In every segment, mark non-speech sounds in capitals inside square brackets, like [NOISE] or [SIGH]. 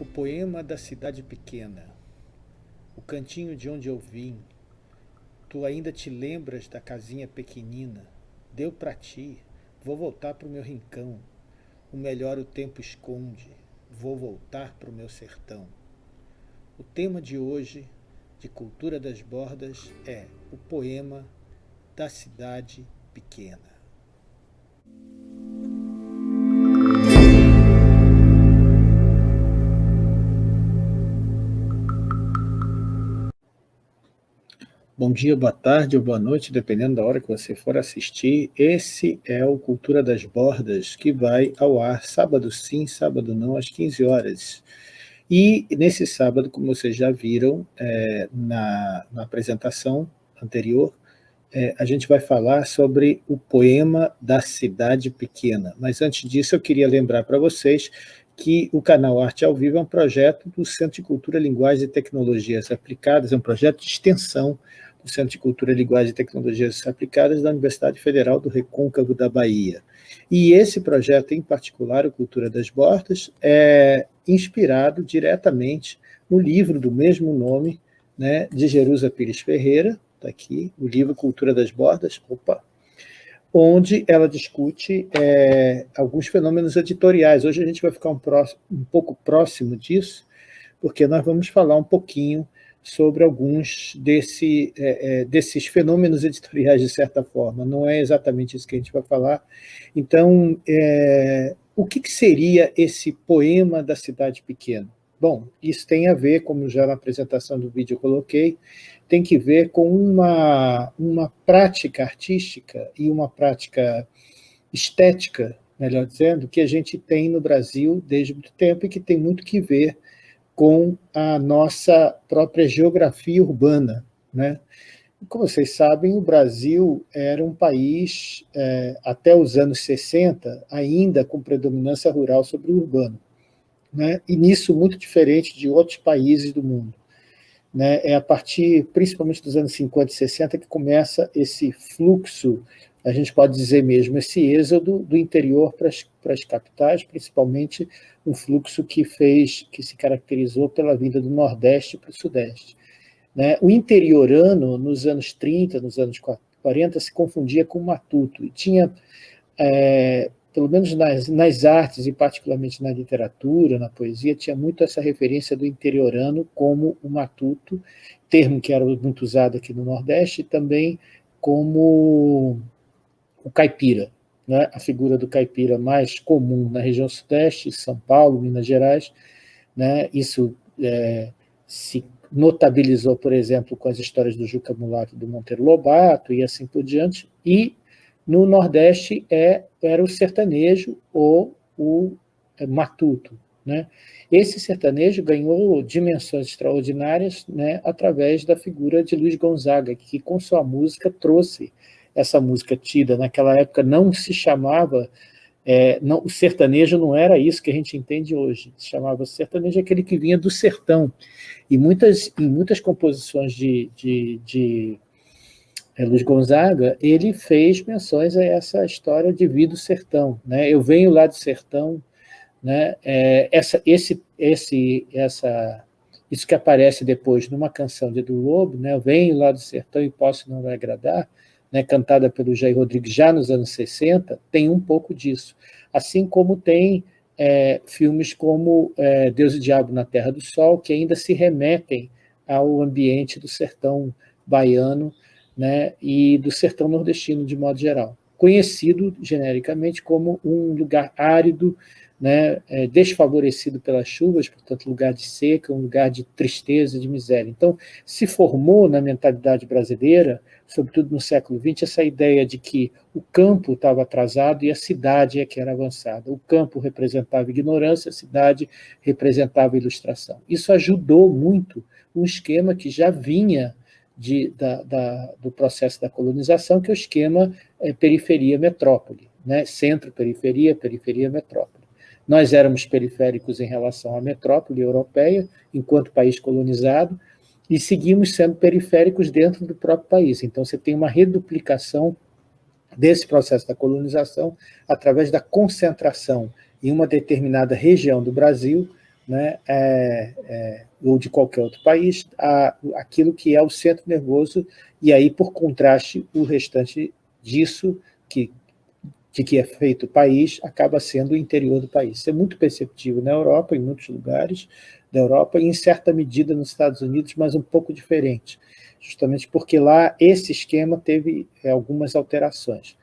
O poema da cidade pequena, o cantinho de onde eu vim, tu ainda te lembras da casinha pequenina, deu para ti, vou voltar pro meu rincão, o melhor o tempo esconde, vou voltar pro meu sertão. O tema de hoje, de Cultura das Bordas, é o poema da cidade pequena. Bom dia, boa tarde ou boa noite, dependendo da hora que você for assistir. Esse é o Cultura das Bordas, que vai ao ar sábado sim, sábado não, às 15 horas. E nesse sábado, como vocês já viram é, na, na, apresentação anterior, é, a gente vai falar sobre o poema da cidade pequena. Mas antes disso, eu queria lembrar para vocês que o canal Arte ao Vivo é um projeto do Centro de Cultura, Linguagem e Tecnologias Aplicadas, é um projeto de extensão do Centro de Cultura, Linguagem e Tecnologias Aplicadas da Universidade Federal do Recôncavo da Bahia. E esse projeto, em particular, o Cultura das Bordas, é inspirado diretamente no livro do mesmo nome, né, de Jerusa Pires Ferreira, está aqui, o livro Cultura das Bordas, opa, onde ela discute é, alguns fenômenos editoriais. Hoje a gente vai ficar um, próximo, um pouco próximo disso, porque nós vamos falar um pouquinho sobre alguns desse, é, é, desses fenômenos editoriais, de certa forma. Não é exatamente isso que a gente vai falar. Então, é, o que, que, seria esse poema da cidade pequena? Bom, isso tem a ver, como já na apresentação do vídeo eu coloquei, tem que ver com uma, uma prática artística e uma prática estética, melhor dizendo, que a gente tem no Brasil desde muito tempo e que tem muito que ver com a nossa própria geografia urbana. Né? Como vocês sabem, o Brasil era um país, é, até os anos 60, ainda com predominância rural sobre o urbano. Né? E nisso muito diferente de outros países do mundo. Né? É a partir, principalmente dos anos 50 e 60, que começa esse fluxo, a gente pode dizer mesmo, esse êxodo do interior para as, para as capitais, principalmente um fluxo que fez, que se caracterizou pela vinda do Nordeste para o Sudeste. Né? O interiorano, nos anos 30, nos anos 40, se confundia com o matuto, e tinha, é, pelo menos nas, nas artes, e particularmente na literatura, na poesia, tinha muito essa referência do interiorano como o matuto, termo que era muito usado aqui no Nordeste, e também como o caipira, né, a figura do caipira mais comum na região sudeste, São Paulo, Minas Gerais. Né, isso é, se notabilizou, por exemplo, com as histórias do Juca Mulato do Monteiro Lobato e assim por diante. E no Nordeste é, era o sertanejo ou o é, matuto. Né? Esse sertanejo ganhou dimensões extraordinárias né, através da figura de Luiz Gonzaga, que com sua música trouxe essa música tida naquela época não se chamava, é, não, o sertanejo não era isso que a gente entende hoje, se chamava sertanejo aquele que vinha do sertão, e muitas, em muitas composições de, de, de é, Luiz Gonzaga, ele fez menções a essa história de vida do sertão, né? eu venho lá do sertão, né? É, essa, esse, esse, essa, isso que aparece depois numa canção de do Lobo, né? eu venho lá do sertão e posso não agradar, né, cantada pelo Jair Rodrigues já nos anos 60, tem um pouco disso. Assim como tem é, filmes como é, Deus e Diabo na Terra do Sol, que ainda se remetem ao ambiente do sertão baiano né, e do sertão nordestino de modo geral. Conhecido genericamente como um lugar árido, né, é, desfavorecido pelas chuvas, portanto, lugar de seca, um lugar de tristeza, de miséria. Então, se formou na mentalidade brasileira, sobretudo no século XX, essa ideia de que o campo estava atrasado e a cidade é que era avançada. O campo representava ignorância, a cidade representava ilustração. Isso ajudou muito um esquema que já vinha de, da, da, do processo da colonização, que é o esquema é, periferia-metrópole, né? centro-periferia, periferia-metrópole. Nós éramos periféricos em relação à metrópole europeia, enquanto país colonizado, e seguimos sendo periféricos dentro do próprio país. Então, você tem uma reduplicação desse processo da colonização através da concentração em uma determinada região do Brasil, né, é, é, ou de qualquer outro país, a, aquilo que é o centro nervoso, e aí, por contraste, o restante disso, que, de que é feito o país, acaba sendo o interior do país. Isso é muito perceptível na Europa, em muitos lugares da Europa, e em certa medida nos Estados Unidos, mas um pouco diferente, justamente porque lá esse esquema teve é, algumas alterações.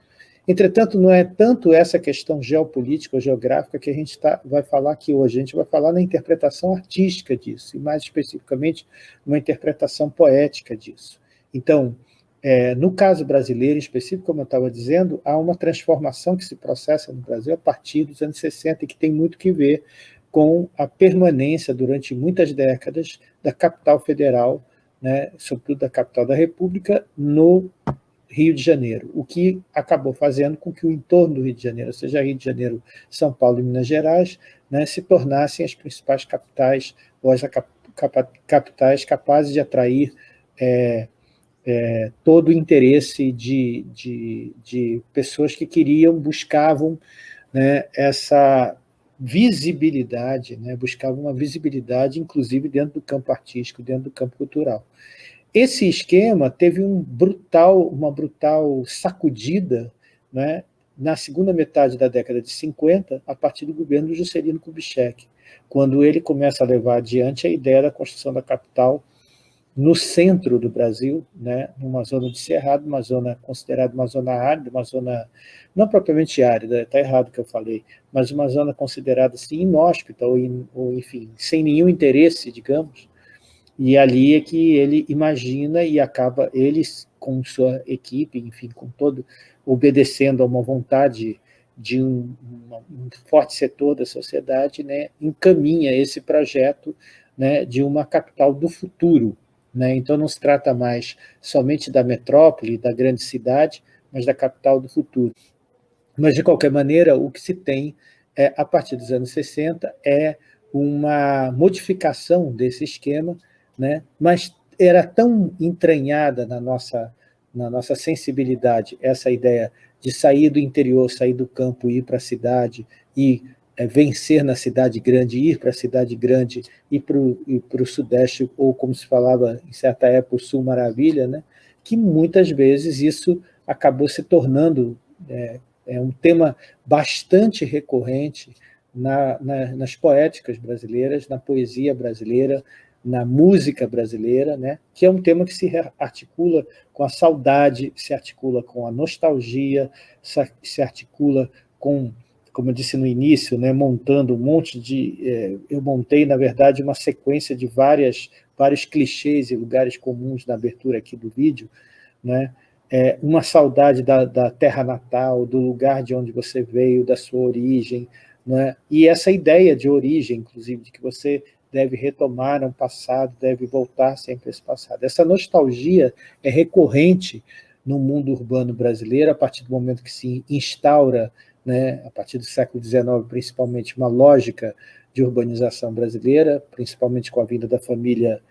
Entretanto, não é tanto essa questão geopolítica ou geográfica que a gente tá, vai falar aqui hoje, a gente vai falar na interpretação artística disso, e mais especificamente, uma interpretação poética disso. Então, é, no caso brasileiro, em específico, como eu estava dizendo, há uma transformação que se processa no Brasil a partir dos anos 60 e que tem muito que ver com a permanência durante muitas décadas da capital federal, né, sobretudo da capital da República, no Rio de Janeiro, o que acabou fazendo com que o entorno do Rio de Janeiro, ou seja, Rio de Janeiro, São Paulo e Minas Gerais, né, se tornassem as principais capitais, ou as capitais capazes de atrair é, é, todo o interesse de, de, de, pessoas que queriam, buscavam né, essa visibilidade, né, buscavam uma visibilidade, inclusive dentro do campo artístico, dentro do campo cultural. Esse esquema teve um brutal, uma brutal sacudida né, na segunda metade da década de 50, a partir do governo Juscelino Kubitschek, quando ele começa a levar adiante a ideia da construção da capital no centro do Brasil, né, numa zona de cerrado, uma zona considerada uma zona árida, uma zona não propriamente árida, está errado o que eu falei, mas uma zona considerada assim inóspita, ou, ou enfim, sem nenhum interesse, digamos, e ali é que ele imagina e acaba, eles com sua equipe, enfim, com todo, obedecendo a uma vontade de um, um forte setor da sociedade, né, encaminha esse projeto né, de uma capital do futuro. Né? Então não se trata mais somente da metrópole, da grande cidade, mas da capital do futuro. Mas, de qualquer maneira, o que se tem é, a partir dos anos 60 é uma modificação desse esquema né? mas era tão entranhada na nossa, na nossa sensibilidade essa ideia de sair do interior, sair do campo, ir para a cidade e é, vencer na cidade grande, ir para a cidade grande, ir para o sudeste, ou como se falava em certa época, o sul maravilha, né? que muitas vezes isso acabou se tornando é, é um tema bastante recorrente na, na, nas poéticas brasileiras, na poesia brasileira, na música brasileira, né? que é um tema que se articula com a saudade, se articula com a nostalgia, se articula com, como eu disse no início, né? montando um monte de... É, eu montei, na verdade, uma sequência de várias, vários clichês e lugares comuns na abertura aqui do vídeo, né? É, uma saudade da, da terra natal, do lugar de onde você veio, da sua origem, né? e essa ideia de origem, inclusive, de que você deve retomar um passado, deve voltar sempre a esse passado. Essa nostalgia é recorrente no mundo urbano brasileiro, a partir do momento que se instaura, né, a partir do século XIX, principalmente, uma lógica de urbanização brasileira, principalmente com a vinda da família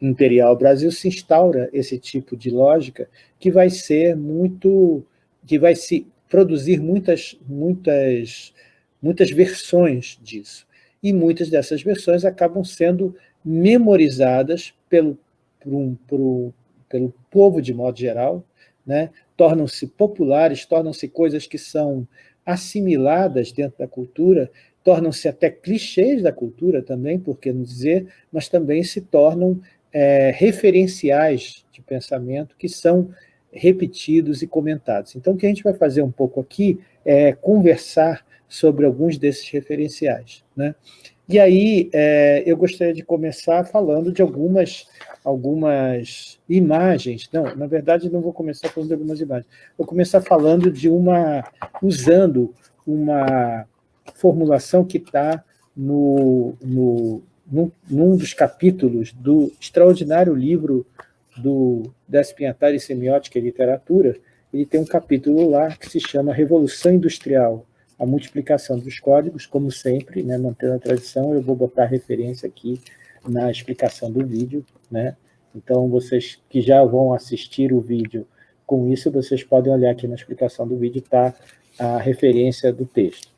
imperial Brasil, se instaura esse tipo de lógica que vai ser muito, que vai se produzir muitas, muitas, muitas versões disso e muitas dessas versões acabam sendo memorizadas pelo, por por, pelo povo de modo geral, né? tornam-se populares, tornam-se coisas que são assimiladas dentro da cultura, tornam-se até clichês da cultura também, por que não dizer, mas também se tornam é, referenciais de pensamento que são repetidos e comentados. Então, o que a gente vai fazer um pouco aqui é conversar sobre alguns desses referenciais. Né? E aí, é, eu gostaria de começar falando de algumas, algumas imagens. Não, na verdade, não vou começar falando de algumas imagens. Vou começar falando de uma... usando uma formulação que está no, no, num, num dos capítulos do extraordinário livro do Despinhatari Semiótica e Literatura, ele tem um capítulo lá que se chama Revolução Industrial, a multiplicação dos códigos, como sempre, né, mantendo a tradição, eu vou botar referência aqui na explicação do vídeo, né? Então, vocês que já vão assistir o vídeo com isso, vocês podem olhar aqui na explicação do vídeo, está a referência do texto.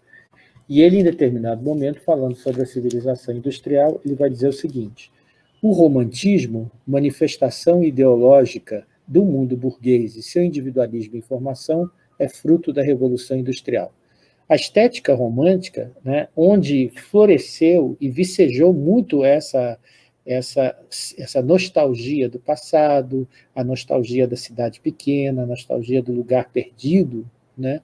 E ele, em determinado momento, falando sobre a civilização industrial, ele vai dizer o seguinte, o romantismo, manifestação ideológica do mundo burguês e seu individualismo em formação, é fruto da Revolução Industrial. A estética romântica, né, onde floresceu e vicejou muito essa, essa, essa nostalgia do passado, a nostalgia da cidade pequena, a nostalgia do lugar perdido, né,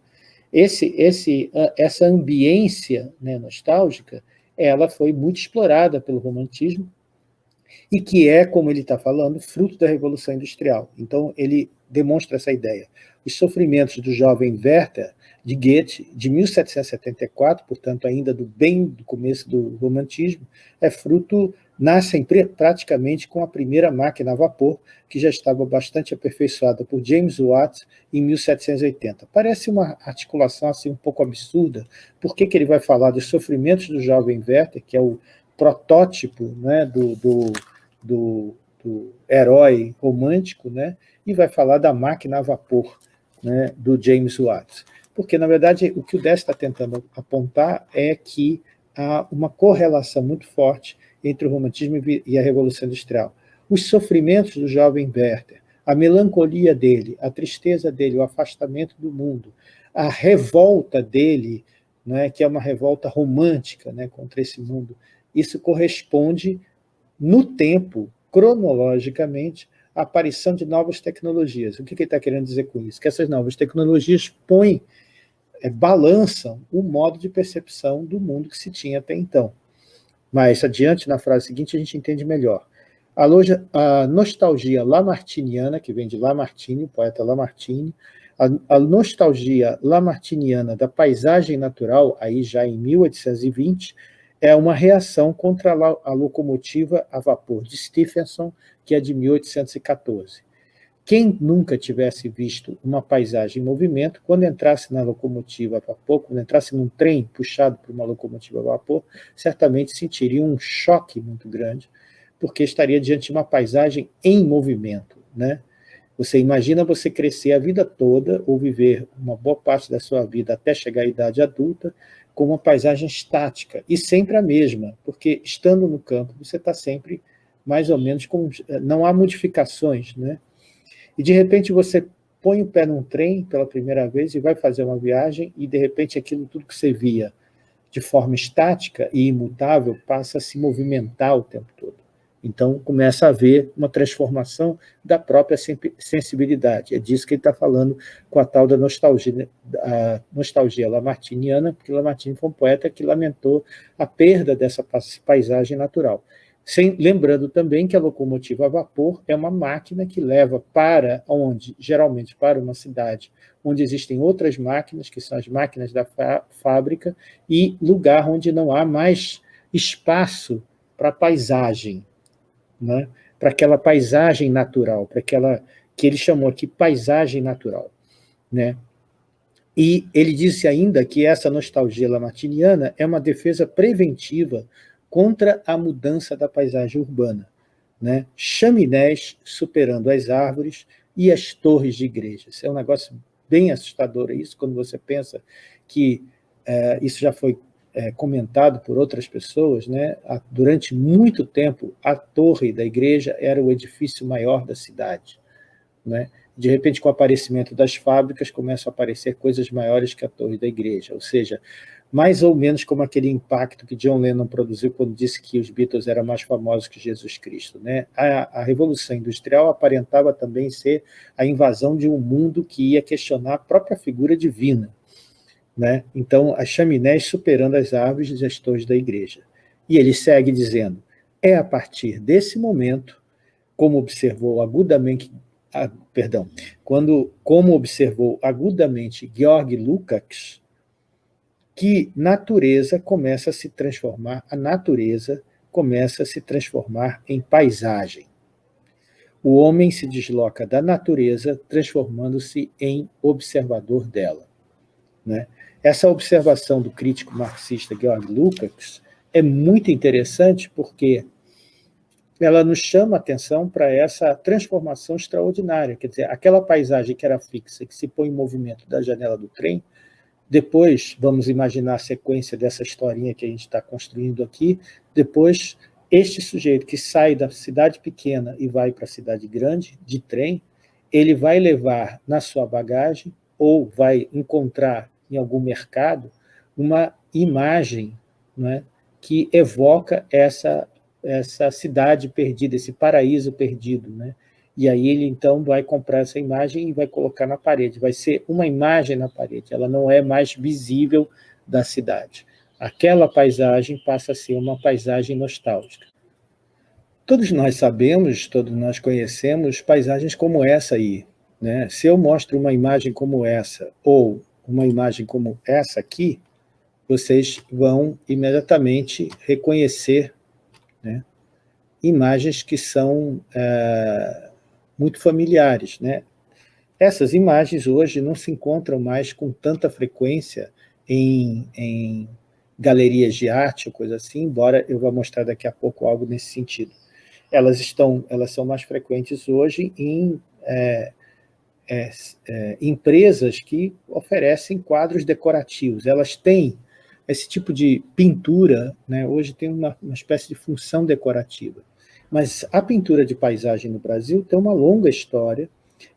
esse, esse, essa ambiência né, nostálgica, ela foi muito explorada pelo romantismo, e que é, como ele está falando, fruto da Revolução Industrial. Então, ele demonstra essa ideia. Os sofrimentos do jovem Werther, de Goethe, de 1774, portanto, ainda do bem do começo do romantismo, é fruto, nascem praticamente com a primeira máquina a vapor, que já estava bastante aperfeiçoada por James Watt em 1780. Parece uma articulação assim um pouco absurda, por que ele vai falar dos sofrimentos do jovem Werther, que é o protótipo né, do, do, do, do herói romântico, né, e vai falar da máquina a vapor né, do James Watt. Porque, na verdade, o que o Dess está tentando apontar é que há uma correlação muito forte entre o romantismo e a Revolução Industrial. Os sofrimentos do jovem Werther, a melancolia dele, a tristeza dele, o afastamento do mundo, a revolta dele, né, que é uma revolta romântica né, contra esse mundo, isso corresponde no tempo, cronologicamente, a aparição de novas tecnologias. O que ele está querendo dizer com isso? Que essas novas tecnologias põem, é, balançam o modo de percepção do mundo que se tinha até então. Mas, adiante, na frase seguinte, a gente entende melhor. A, loja, a nostalgia lamartiniana, que vem de Lamartine, o poeta Lamartine, a, a nostalgia lamartiniana da paisagem natural, aí já em 1820, é uma reação contra a locomotiva a vapor de Stephenson, que é de 1814. Quem nunca tivesse visto uma paisagem em movimento, quando entrasse na locomotiva a vapor, quando entrasse num trem puxado por uma locomotiva a vapor, certamente sentiria um choque muito grande, porque estaria diante de uma paisagem em movimento. Né? Você imagina você crescer a vida toda, ou viver uma boa parte da sua vida até chegar à idade adulta, com uma paisagem estática, e sempre a mesma, porque estando no campo, você está sempre mais ou menos com... não há modificações, né? E de repente você põe o pé num trem pela primeira vez e vai fazer uma viagem, e de repente aquilo tudo que você via de forma estática e imutável passa a se movimentar o tempo todo. Então, começa a haver uma transformação da própria sensibilidade. É disso que ele está falando com a tal da nostalgia, a nostalgia lamartiniana, porque Lamartine foi um poeta que lamentou a perda dessa paisagem natural. Sem, lembrando também que a locomotiva a vapor é uma máquina que leva para onde? Geralmente para uma cidade onde existem outras máquinas, que são as máquinas da fábrica, e lugar onde não há mais espaço para paisagem, né? para aquela paisagem natural, para aquela que ele chamou aqui paisagem natural. Né? E ele disse ainda que essa nostalgia lamartiniana é uma defesa preventiva contra a mudança da paisagem urbana. Né? Chaminés superando as árvores e as torres de igrejas. É um negócio bem assustador isso, quando você pensa que é, isso já foi é, comentado por outras pessoas, né, durante muito tempo a torre da igreja era o edifício maior da cidade. Né? De repente, com o aparecimento das fábricas, começam a aparecer coisas maiores que a torre da igreja, ou seja, mais ou menos como aquele impacto que John Lennon produziu quando disse que os Beatles eram mais famosos que Jesus Cristo. Né? A, a Revolução Industrial aparentava também ser a invasão de um mundo que ia questionar a própria figura divina. Né? Então, as chaminés superando as árvores e as torres da igreja. E ele segue dizendo, é a partir desse momento, como observou agudamente, ah, perdão, quando, como observou agudamente Georg Lukács, que natureza começa a se transformar, a natureza começa a se transformar em paisagem. O homem se desloca da natureza, transformando-se em observador dela. Né? Essa observação do crítico marxista Georg Lukács é muito interessante porque ela nos chama a atenção para essa transformação extraordinária. Quer dizer, aquela paisagem que era fixa, que se põe em movimento da janela do trem, depois, vamos imaginar a sequência dessa historinha que a gente está construindo aqui, depois, este sujeito que sai da cidade pequena e vai para a cidade grande, de trem, ele vai levar na sua bagagem, ou vai encontrar em algum mercado, uma imagem né, que evoca essa, essa cidade perdida, esse paraíso perdido. Né? E aí ele, então, vai comprar essa imagem e vai colocar na parede. Vai ser uma imagem na parede, ela não é mais visível da cidade. Aquela paisagem passa a ser uma paisagem nostálgica. Todos nós sabemos, todos nós conhecemos paisagens como essa aí. Né? Se eu mostro uma imagem como essa, ou uma imagem como essa aqui, vocês vão imediatamente reconhecer né, imagens que são é, muito familiares. Né? Essas imagens hoje não se encontram mais com tanta frequência em, em galerias de arte ou coisa assim, embora eu vá mostrar daqui a pouco algo nesse sentido. Elas, estão, elas são mais frequentes hoje em é, é, é, empresas que oferecem quadros decorativos. Elas têm esse tipo de pintura, né, hoje tem uma, uma espécie de função decorativa. Mas a pintura de paisagem no Brasil tem uma longa história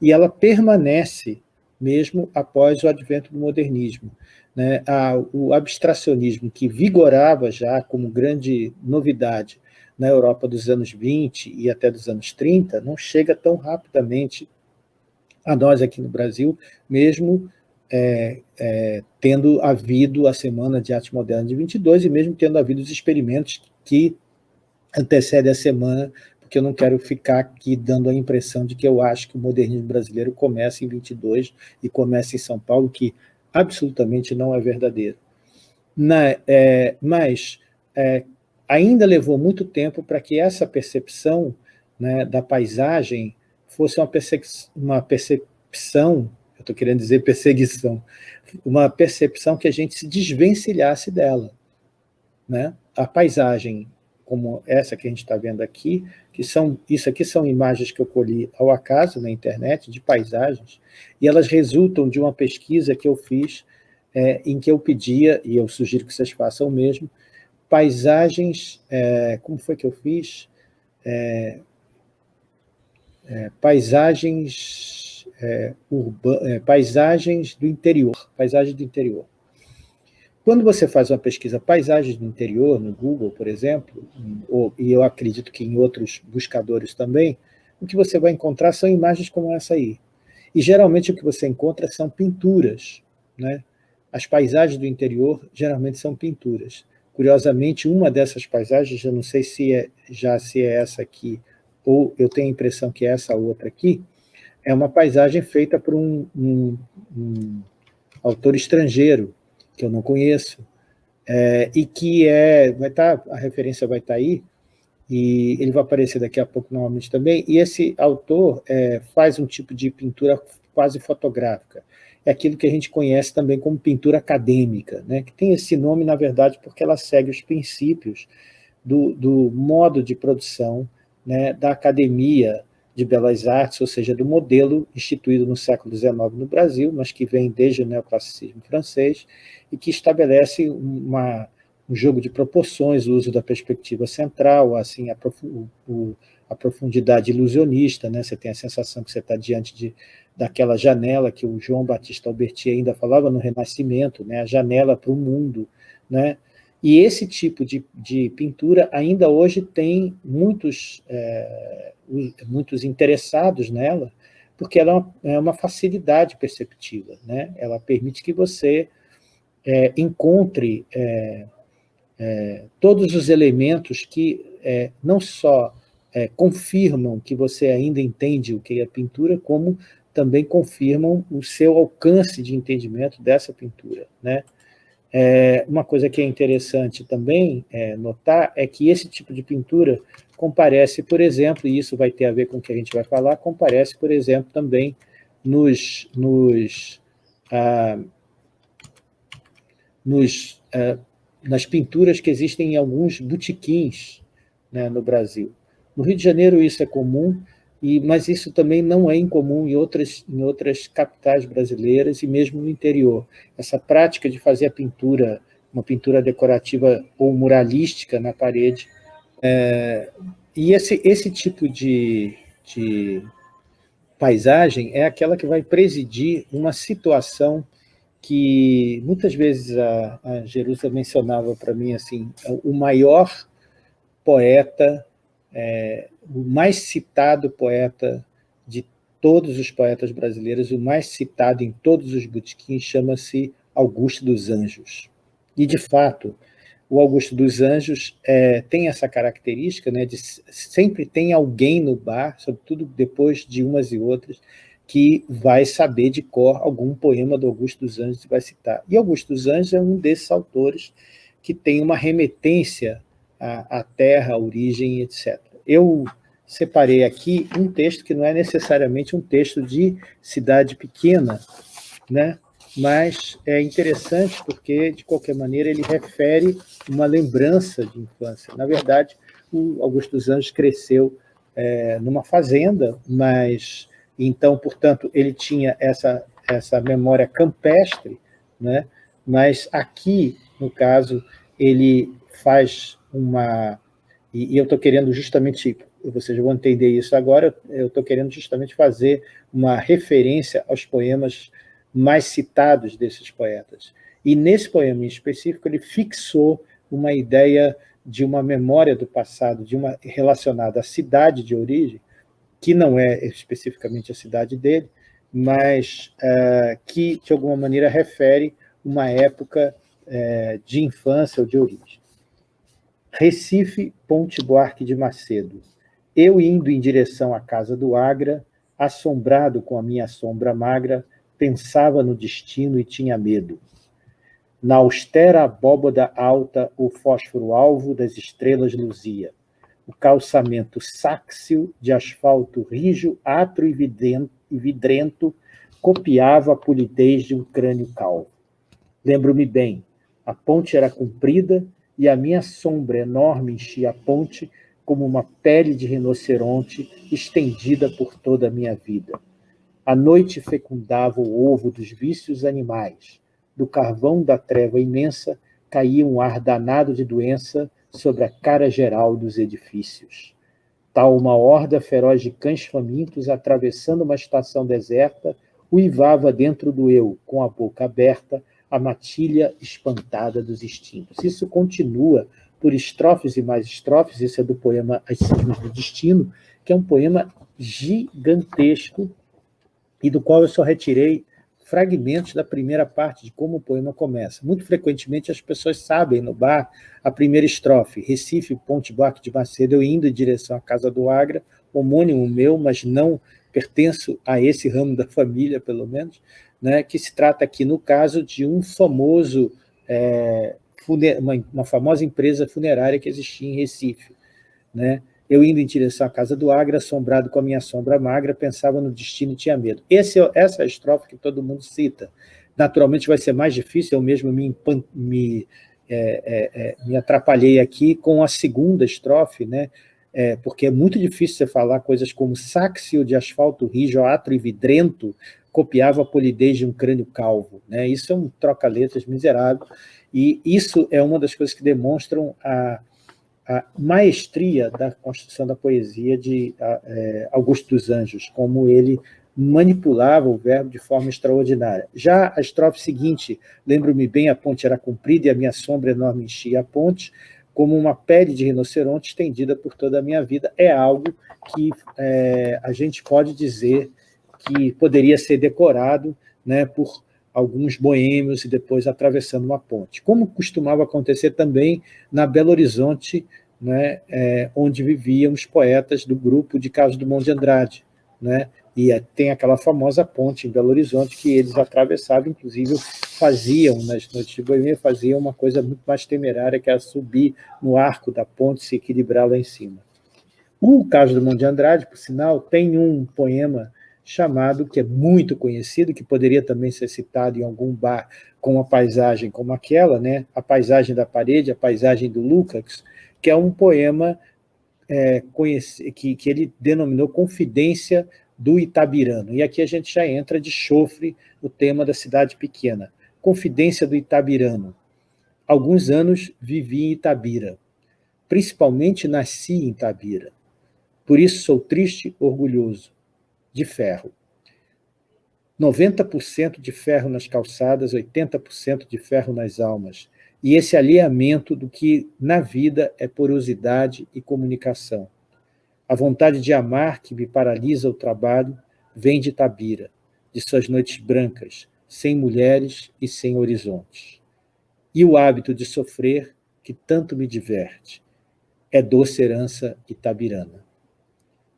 e ela permanece mesmo após o advento do modernismo. Né? O abstracionismo, que vigorava já como grande novidade na Europa dos anos 20 e até dos anos 30, não chega tão rapidamente a nós aqui no Brasil, mesmo é, é, tendo havido a Semana de Arte Moderna de 22 e mesmo tendo havido os experimentos que antecede a semana, porque eu não quero ficar aqui dando a impressão de que eu acho que o modernismo brasileiro começa em 22 e começa em São Paulo, que absolutamente não é verdadeiro. Na, é, mas é, ainda levou muito tempo para que essa percepção né, da paisagem fosse uma, uma percepção, eu estou querendo dizer perseguição, uma percepção que a gente se desvencilhasse dela. Né? A paisagem como essa que a gente está vendo aqui, que são, isso aqui são imagens que eu colhi ao acaso na internet, de paisagens, e elas resultam de uma pesquisa que eu fiz, é, em que eu pedia, e eu sugiro que vocês façam o mesmo, paisagens, é, como foi que eu fiz? É, é paisagens, é, é, paisagens do interior, paisagens do interior. Quando você faz uma pesquisa paisagens do interior, no Google, por exemplo, ou, e eu acredito que em outros buscadores também, o que você vai encontrar são imagens como essa aí. E geralmente o que você encontra são pinturas. Né? As paisagens do interior geralmente são pinturas. Curiosamente, uma dessas paisagens, eu não sei se é, já se é essa aqui, ou eu tenho a impressão que é essa outra aqui, é uma paisagem feita por um, um, um autor estrangeiro, que eu não conheço, é, e que é, vai estar, tá, a referência vai estar tá aí, e ele vai aparecer daqui a pouco novamente também, e esse autor é, faz um tipo de pintura quase fotográfica, é aquilo que a gente conhece também como pintura acadêmica, né, que tem esse nome, na verdade, porque ela segue os princípios do, do modo de produção né, da academia de Belas Artes, ou seja, do modelo instituído no século XIX no Brasil, mas que vem desde o neoclassicismo francês, e que estabelece uma, um jogo de proporções, o uso da perspectiva central, assim, a, o, a profundidade ilusionista, né? você tem a sensação que você está diante de, daquela janela que o João Batista Alberti ainda falava no Renascimento, né? a janela para o mundo, né? E esse tipo de, de pintura ainda hoje tem muitos, é, muitos interessados nela, porque ela é uma facilidade perceptiva, né? ela permite que você é, encontre é, é, todos os elementos que é, não só é, confirmam que você ainda entende o que é pintura, como também confirmam o seu alcance de entendimento dessa pintura. Né? É, uma coisa que é interessante também é, notar é que esse tipo de pintura comparece, por exemplo, e isso vai ter a ver com o que a gente vai falar, comparece, por exemplo, também nos, nos ah, nos, é, nas pinturas que existem em alguns botequins né, no Brasil. No Rio de Janeiro isso é comum, e, mas isso também não é incomum em outras, em outras capitais brasileiras e mesmo no interior. Essa prática de fazer a pintura, uma pintura decorativa ou muralística na parede, é, e esse, esse tipo de, de paisagem é aquela que vai presidir uma situação que muitas vezes a, a Jerusa mencionava para mim assim, o maior poeta é, o mais citado poeta de todos os poetas brasileiros, o mais citado em todos os botequins, chama-se Augusto dos Anjos. E, de fato, o Augusto dos Anjos é, tem essa característica né, de sempre tem alguém no bar, sobretudo depois de umas e outras, que vai saber de cor algum poema do Augusto dos Anjos e vai citar. E Augusto dos Anjos é um desses autores que tem uma remetência à, à terra, à origem, etc eu separei aqui um texto que não é necessariamente um texto de cidade pequena, né? mas é interessante porque, de qualquer maneira, ele refere uma lembrança de infância. Na verdade, o Augusto dos Anjos cresceu é, numa fazenda, mas, então, portanto, ele tinha essa, essa memória campestre, né? mas aqui, no caso, ele faz uma e, e eu estou querendo justamente, vocês vão entender isso agora, eu estou querendo justamente fazer uma referência aos poemas mais citados desses poetas. E nesse poema em específico, ele fixou uma ideia de uma memória do passado, de uma relacionada à cidade de origem, que não é especificamente a cidade dele, mas uh, que, de alguma maneira, refere uma época uh, de infância ou de origem. Recife, Ponte Buarque de Macedo. Eu indo em direção à casa do Agra, assombrado com a minha sombra magra, pensava no destino e tinha medo. Na austera abóboda alta, o fósforo alvo das estrelas luzia. O calçamento sáxil de asfalto rijo, atro e vidrento, copiava a polidez de um crânio calvo. Lembro-me bem, a ponte era comprida e a minha sombra enorme enchia a ponte como uma pele de rinoceronte estendida por toda a minha vida. A noite fecundava o ovo dos vícios animais. Do carvão da treva imensa caía um ar danado de doença sobre a cara geral dos edifícios. Tal uma horda feroz de cães famintos, atravessando uma estação deserta, uivava dentro do eu, com a boca aberta, a matilha espantada dos instintos. Isso continua por estrofes e mais estrofes, isso é do poema As Cismas do Destino, que é um poema gigantesco e do qual eu só retirei fragmentos da primeira parte de como o poema começa. Muito frequentemente as pessoas sabem no bar a primeira estrofe, Recife, Ponte Buarque de Macedo, eu indo em direção à Casa do Agra, homônimo meu, mas não pertenço a esse ramo da família, pelo menos, né, que se trata aqui, no caso, de um famoso, é, uma, uma, famosa empresa funerária que existia em Recife. Né? Eu indo em direção à casa do Agra, assombrado com a minha sombra magra, pensava no destino e tinha medo. Esse, essa é a estrofe que todo mundo cita. Naturalmente vai ser mais difícil, eu mesmo me, me, é, é, é, me atrapalhei aqui com a segunda estrofe, né? É, porque é muito difícil você falar coisas como sáxio de asfalto rijo, atro e vidrento, copiava a polidez de um crânio calvo. Né? Isso é um troca-letras miserável, e isso é uma das coisas que demonstram a, a maestria da construção da poesia de a, é, Augusto dos Anjos, como ele manipulava o verbo de forma extraordinária. Já a estrofe seguinte, lembro-me bem, a ponte era comprida e a minha sombra enorme enchia a ponte, como uma pele de rinoceronte estendida por toda a minha vida, é algo que é, a gente pode dizer que poderia ser decorado né, por alguns boêmios e depois atravessando uma ponte, como costumava acontecer também na Belo Horizonte, né, é, onde viviam os poetas do grupo de Carlos Dumont de Andrade. Né, e é, tem aquela famosa ponte em Belo Horizonte que eles atravessavam, inclusive faziam, nas noites de boêmia, faziam uma coisa muito mais temerária, que era subir no arco da ponte e se equilibrar lá em cima. O Carlos Dumont de Andrade, por sinal, tem um poema chamado, que é muito conhecido, que poderia também ser citado em algum bar com uma paisagem como aquela, né? a paisagem da parede, a paisagem do Lukács, que é um poema é, que, que ele denominou Confidência do Itabirano. E aqui a gente já entra de chofre o tema da cidade pequena. Confidência do Itabirano. Alguns anos vivi em Itabira. Principalmente nasci em Itabira. Por isso sou triste, orgulhoso. De ferro. 90% de ferro nas calçadas, 80% de ferro nas almas. E esse alinhamento do que na vida é porosidade e comunicação. A vontade de amar que me paralisa o trabalho vem de Tabira, de suas noites brancas, sem mulheres e sem horizontes. E o hábito de sofrer que tanto me diverte é doce herança itabirana.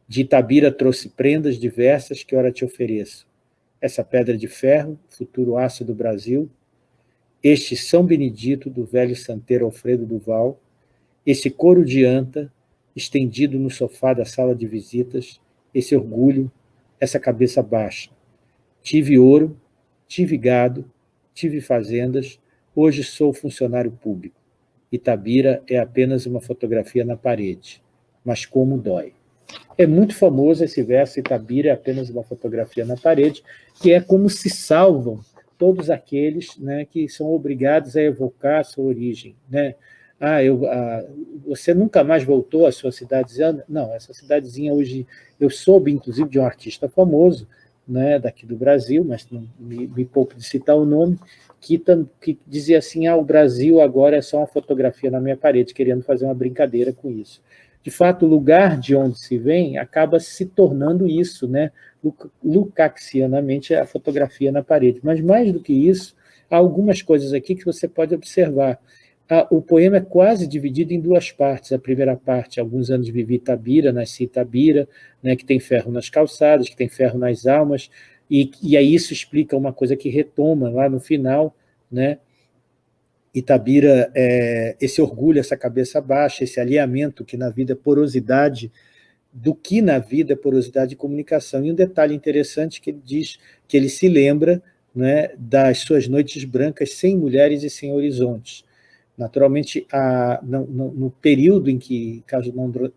De Itabira trouxe prendas diversas que ora te ofereço, essa pedra de ferro, futuro aço do Brasil, este São Benedito do velho santeiro Alfredo Duval, esse couro de anta, estendido no sofá da sala de visitas, esse orgulho, essa cabeça baixa. Tive ouro, tive gado, tive fazendas, hoje sou funcionário público. Itabira é apenas uma fotografia na parede, mas como dói. É muito famoso esse verso, Itabira é apenas uma fotografia na parede, que é como se salvam todos aqueles né, que são obrigados a evocar a sua origem. Né? Ah, eu, ah, você nunca mais voltou à sua cidadezinha? Não, essa cidadezinha hoje, eu soube, inclusive, de um artista famoso, né, daqui do Brasil, mas não me, me pouco de citar o nome, que, que dizia assim, ah, o Brasil agora é só uma fotografia na minha parede, querendo fazer uma brincadeira com isso de fato, o lugar de onde se vem acaba se tornando isso, né? Lucaxianamente, a fotografia na parede. Mas, mais do que isso, há algumas coisas aqui que você pode observar. O poema é quase dividido em duas partes. A primeira parte, alguns anos vivi Itabira, nasci Itabira, né, que tem ferro nas calçadas, que tem ferro nas almas, e, e aí isso explica uma coisa que retoma lá no final, né, Itabira, é, esse orgulho, essa cabeça baixa, esse alinhamento que na vida é porosidade, do que na vida é porosidade de comunicação. E um detalhe interessante que ele diz que ele se lembra né, das suas noites brancas sem mulheres e sem horizontes. Naturalmente, a, no, no, no, período em que Carlos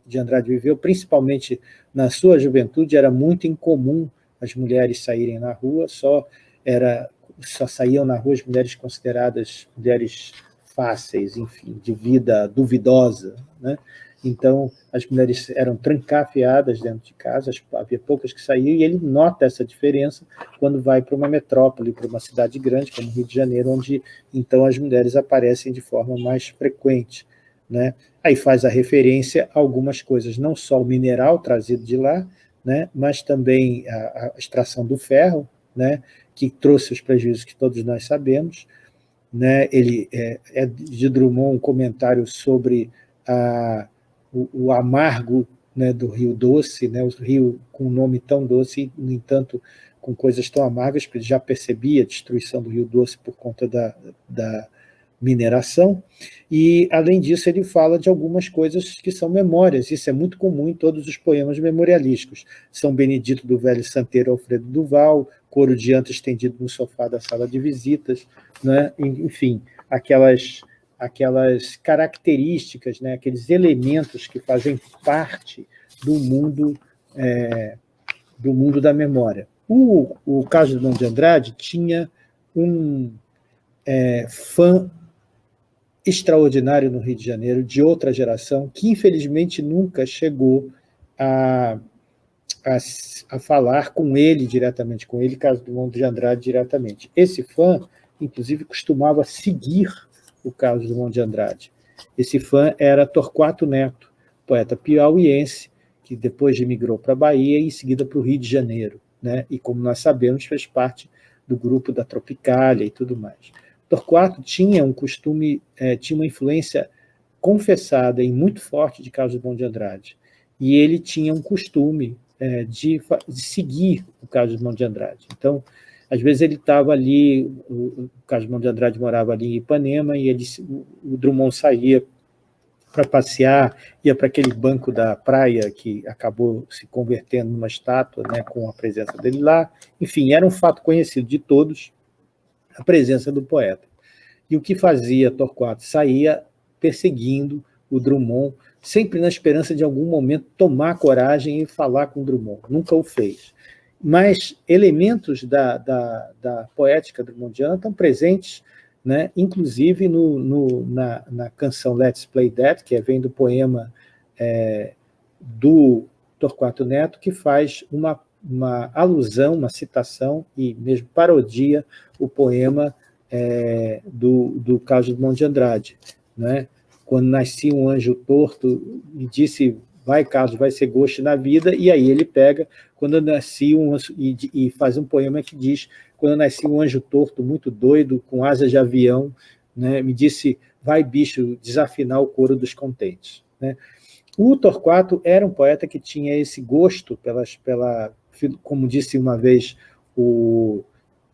de Andrade viveu, principalmente na sua juventude, era muito incomum as mulheres saírem na rua, só era só saíam na rua as mulheres consideradas mulheres fáceis, enfim, de vida duvidosa, né? Então, as mulheres eram trancafiadas dentro de casa, havia poucas que saíam, e ele nota essa diferença quando vai para uma metrópole, para uma cidade grande, como Rio de Janeiro, onde, então, as mulheres aparecem de forma mais frequente. Né? Aí faz a referência a algumas coisas, não só o mineral trazido de lá, né? mas também a, a extração do ferro, né? Que trouxe os prejuízos que todos nós sabemos. Né? Ele é, é de Drummond um comentário sobre a, o, o amargo né, do Rio Doce, né, o rio com um nome tão doce, no entanto, com coisas tão amargas, porque ele já percebia a destruição do Rio Doce por conta da, da mineração, e, além disso, ele fala de algumas coisas que são memórias, isso é muito comum em todos os poemas memorialísticos. São Benedito do Velho Santeiro Alfredo Duval, Coro de Anta estendido no sofá da sala de visitas, né? enfim, aquelas, aquelas características, né? aqueles elementos que fazem parte do mundo, é, do mundo da memória. O, o caso do Dom de Andrade tinha um é, fã extraordinário no Rio de Janeiro, de outra geração, que infelizmente nunca chegou a, a, a falar com ele diretamente, com ele, caso do de Andrade, diretamente. Esse fã, inclusive, costumava seguir o caso do Mundo de Andrade. Esse fã era Torquato Neto, poeta piauiense, que depois migrou para a Bahia e em seguida para o Rio de Janeiro. Né? E, como nós sabemos, fez parte do grupo da Tropicália e tudo mais. Torquato tinha um costume, é, tinha uma influência confessada e muito forte de Carlos Drummond de Andrade. E ele tinha um costume é, de, de, seguir o Carlos Drummond de Andrade. Então, às vezes ele estava ali, o, o Carlos Drummond de Andrade morava ali em Ipanema, e ele, o, o Drummond saía para passear, ia para aquele banco da praia que acabou se convertendo numa estátua, né, com a presença dele lá. Enfim, era um fato conhecido de todos, a presença do poeta. E o que fazia Torquato? Saía perseguindo o Drummond sempre na esperança de, em algum momento, tomar coragem e falar com Drummond. Nunca o fez. Mas elementos da, da, da poética drummondiana estão presentes, né, inclusive no, no, na, na, canção Let's Play That, que vem do poema é, do Torquato Neto, que faz uma, uma alusão, uma citação e mesmo parodia o poema é, do, do Carlos Drummond de Andrade. Né? Quando nascia um anjo torto e disse, vai Carlos, vai ser gosto na vida, e aí ele pega, quando nasci, um, e, e faz um poema que diz, quando nasci um anjo torto, muito doido, com asas de avião, né, me disse, vai bicho, desafinar o coro dos contentes. Né? O Torquato era um poeta que tinha esse gosto, pelas, pela, como disse uma vez o,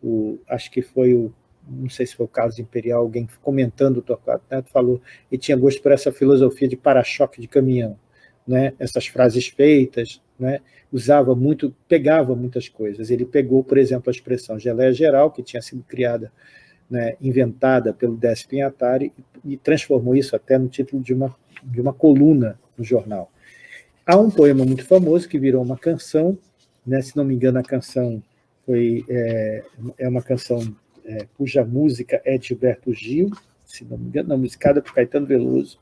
o acho que foi o não sei se foi o caso Imperial, alguém comentando o Torquato Neto falou, e tinha gosto por essa filosofia de para-choque de caminhão, né? essas frases feitas, né? usava muito, pegava muitas coisas. Ele pegou, por exemplo, a expressão geleia geral, que tinha sido criada, né, inventada pelo Décio Pinhatari, e transformou isso até no título de uma, de uma coluna no jornal. Há um poema muito famoso que virou uma canção, né, se não me engano a canção foi, é, é uma canção é, cuja música é de Gilberto Gil, se não me engano, não, musicada por Caetano Veloso,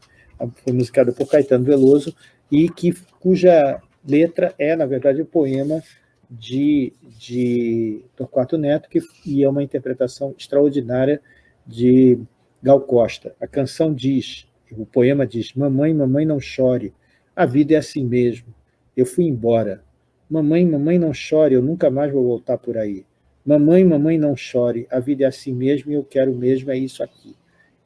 foi musicada por Caetano Veloso, e que, cuja letra é, na verdade, o um poema de, de Torquato Neto, que, e é uma interpretação extraordinária de Gal Costa. A canção diz, o poema diz, mamãe, mamãe, não chore, a vida é assim mesmo, eu fui embora. Mamãe, mamãe, não chore, eu nunca mais vou voltar por aí. Mamãe, mamãe, não chore, a vida é assim mesmo e eu quero mesmo, é isso aqui.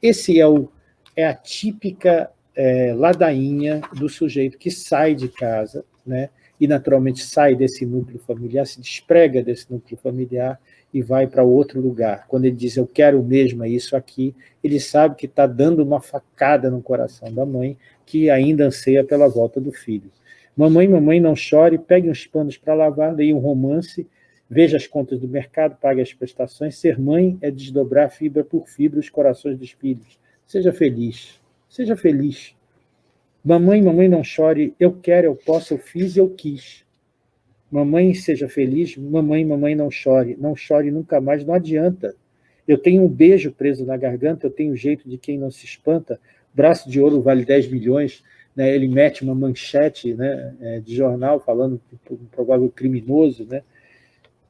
Esse é, o, é a típica é, ladainha do sujeito que sai de casa, né, e naturalmente sai desse núcleo familiar, se desprega desse núcleo familiar e vai para outro lugar. Quando ele diz, eu quero mesmo é isso aqui, ele sabe que está dando uma facada no coração da mãe, que ainda anseia pela volta do filho. Mamãe, mamãe, não chore, pegue uns panos para lavar, leia um romance, Veja as contas do mercado, pague as prestações. Ser mãe é desdobrar fibra por fibra os corações dos filhos. Seja feliz. Seja feliz. Mamãe, mamãe, não chore. Eu quero, eu posso, eu fiz eu quis. Mamãe, seja feliz. Mamãe, mamãe, não chore. Não chore nunca mais, não adianta. Eu tenho um beijo preso na garganta, eu tenho o jeito de quem não se espanta. Braço de ouro vale 10 milhões. Né? Ele mete uma manchete né, é, de jornal falando um provável criminoso, né?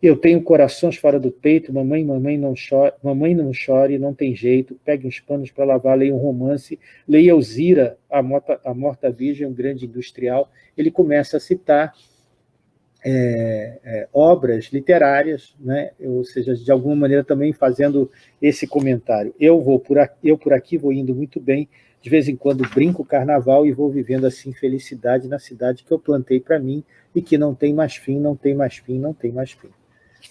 Eu tenho corações fora do peito, mamãe, mamãe não chore, mamãe não chore, não tem jeito, pegue uns panos para lavar, leia um romance, leia Elzira, a morta, a morta virgem, um grande industrial. Ele começa a citar é, é, obras literárias, né? ou seja, de alguma maneira também fazendo esse comentário. Eu vou por aqui, eu por aqui vou indo muito bem, de vez em quando brinco carnaval e vou vivendo assim felicidade na cidade que eu plantei para mim e que não tem mais fim, não tem mais fim, não tem mais fim.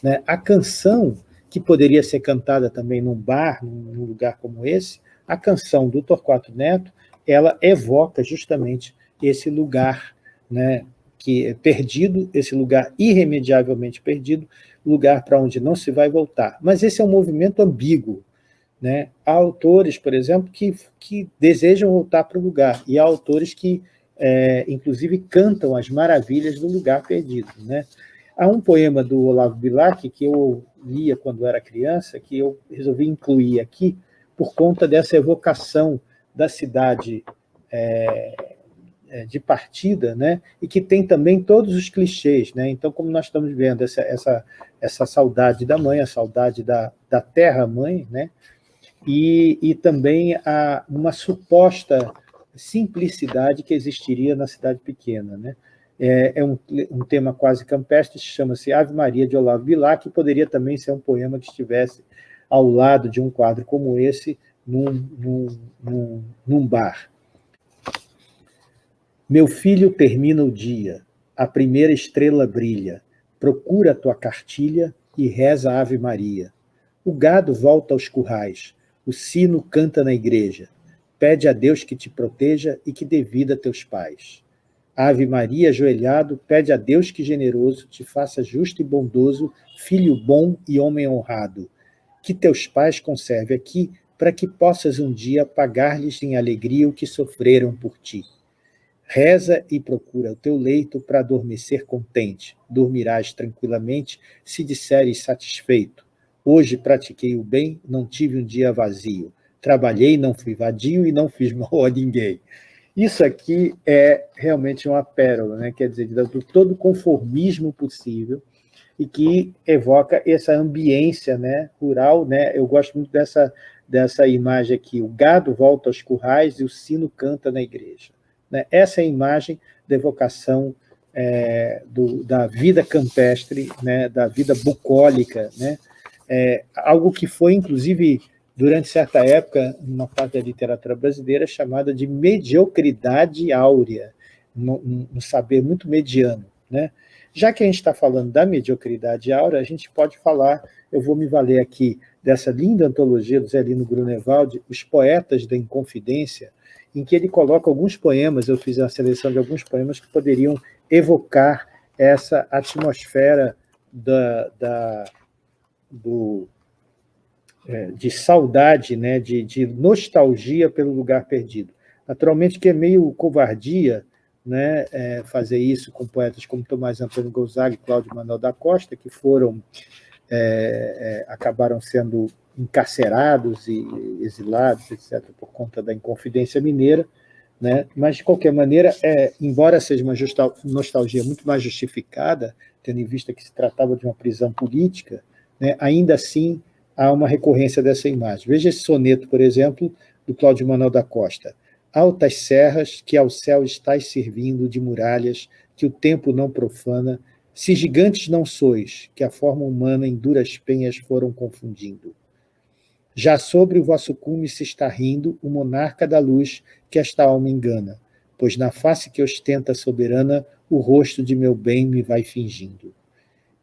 Né? A canção, que poderia ser cantada também num bar, num lugar como esse, a canção do Torquato Neto, ela evoca justamente esse lugar né, que é perdido, esse lugar irremediavelmente perdido, lugar para onde não se vai voltar. Mas esse é um movimento ambíguo. Né? Há autores, por exemplo, que, que desejam voltar para o lugar, e há autores que, é, inclusive, cantam as maravilhas do lugar perdido. Né? Há um poema do Olavo Bilac que eu lia quando era criança, que eu resolvi incluir aqui, por conta dessa evocação da cidade é, é, de partida, né? e que tem também todos os clichês. Né? Então, como nós estamos vendo, essa, essa, essa saudade da mãe, a saudade da, da terra-mãe, né? E, e também a, uma suposta simplicidade que existiria na cidade pequena. Né? é, é um, um, tema quase campestre, chama-se Ave Maria de Olavo Bilac, que poderia também ser um poema que estivesse ao lado de um quadro como esse, num, num, num, num bar. Meu filho termina o dia, a primeira estrela brilha, procura a tua cartilha e reza a Ave Maria. O gado volta aos currais, o sino canta na igreja, pede a Deus que te proteja e que dê vida a teus pais. Ave Maria, ajoelhado, pede a Deus que generoso te faça justo e bondoso, filho bom e homem honrado. Que teus pais conserve aqui, para que possas um dia pagar-lhes em alegria o que sofreram por ti. Reza e procura o teu leito para adormecer contente. Dormirás tranquilamente se disseres satisfeito. Hoje pratiquei o bem, não tive um dia vazio. Trabalhei, não fui vadio e não fiz [LAUGHS] mal a ninguém. Isso aqui é realmente uma pérola, né? quer dizer, de todo conformismo possível, e que evoca essa ambiência né, rural. Né? Eu gosto muito dessa, dessa imagem aqui, o gado volta aos currais e o sino canta na igreja. Né? Essa é a imagem da evocação é, do, da vida campestre, né, da vida bucólica, né? É, algo que foi, inclusive, durante certa época, uma parte da literatura brasileira, chamada de mediocridade áurea, um, um saber muito mediano. Né? Já que a gente está falando da mediocridade áurea, a gente pode falar, eu vou me valer aqui dessa linda antologia do Zé Lino Grunewald, Os Poetas da Inconfidência, em que ele coloca alguns poemas, eu fiz a seleção de alguns poemas que poderiam evocar essa atmosfera da, da do, é, de saudade, né, de, de nostalgia pelo lugar perdido. Naturalmente que é meio covardia né, é, fazer isso com poetas como Tomás Antônio Gonzaga e Cláudio Manuel da Costa, que foram, é, é, acabaram sendo encarcerados e exilados, etc., por conta da Inconfidência Mineira, né? mas, de qualquer maneira, é, embora seja uma nostalgia muito mais justificada, tendo em vista que se tratava de uma prisão política, né, ainda assim há uma recorrência dessa imagem. Veja esse soneto, por exemplo, do Cláudio Manuel da Costa. Altas serras que ao céu estás servindo de muralhas que o tempo não profana, se gigantes não sois, que a forma humana em duras penhas foram confundindo. Já sobre o vosso cume se está rindo o monarca da luz que esta alma engana, pois na face que ostenta soberana o rosto de meu bem me vai fingindo.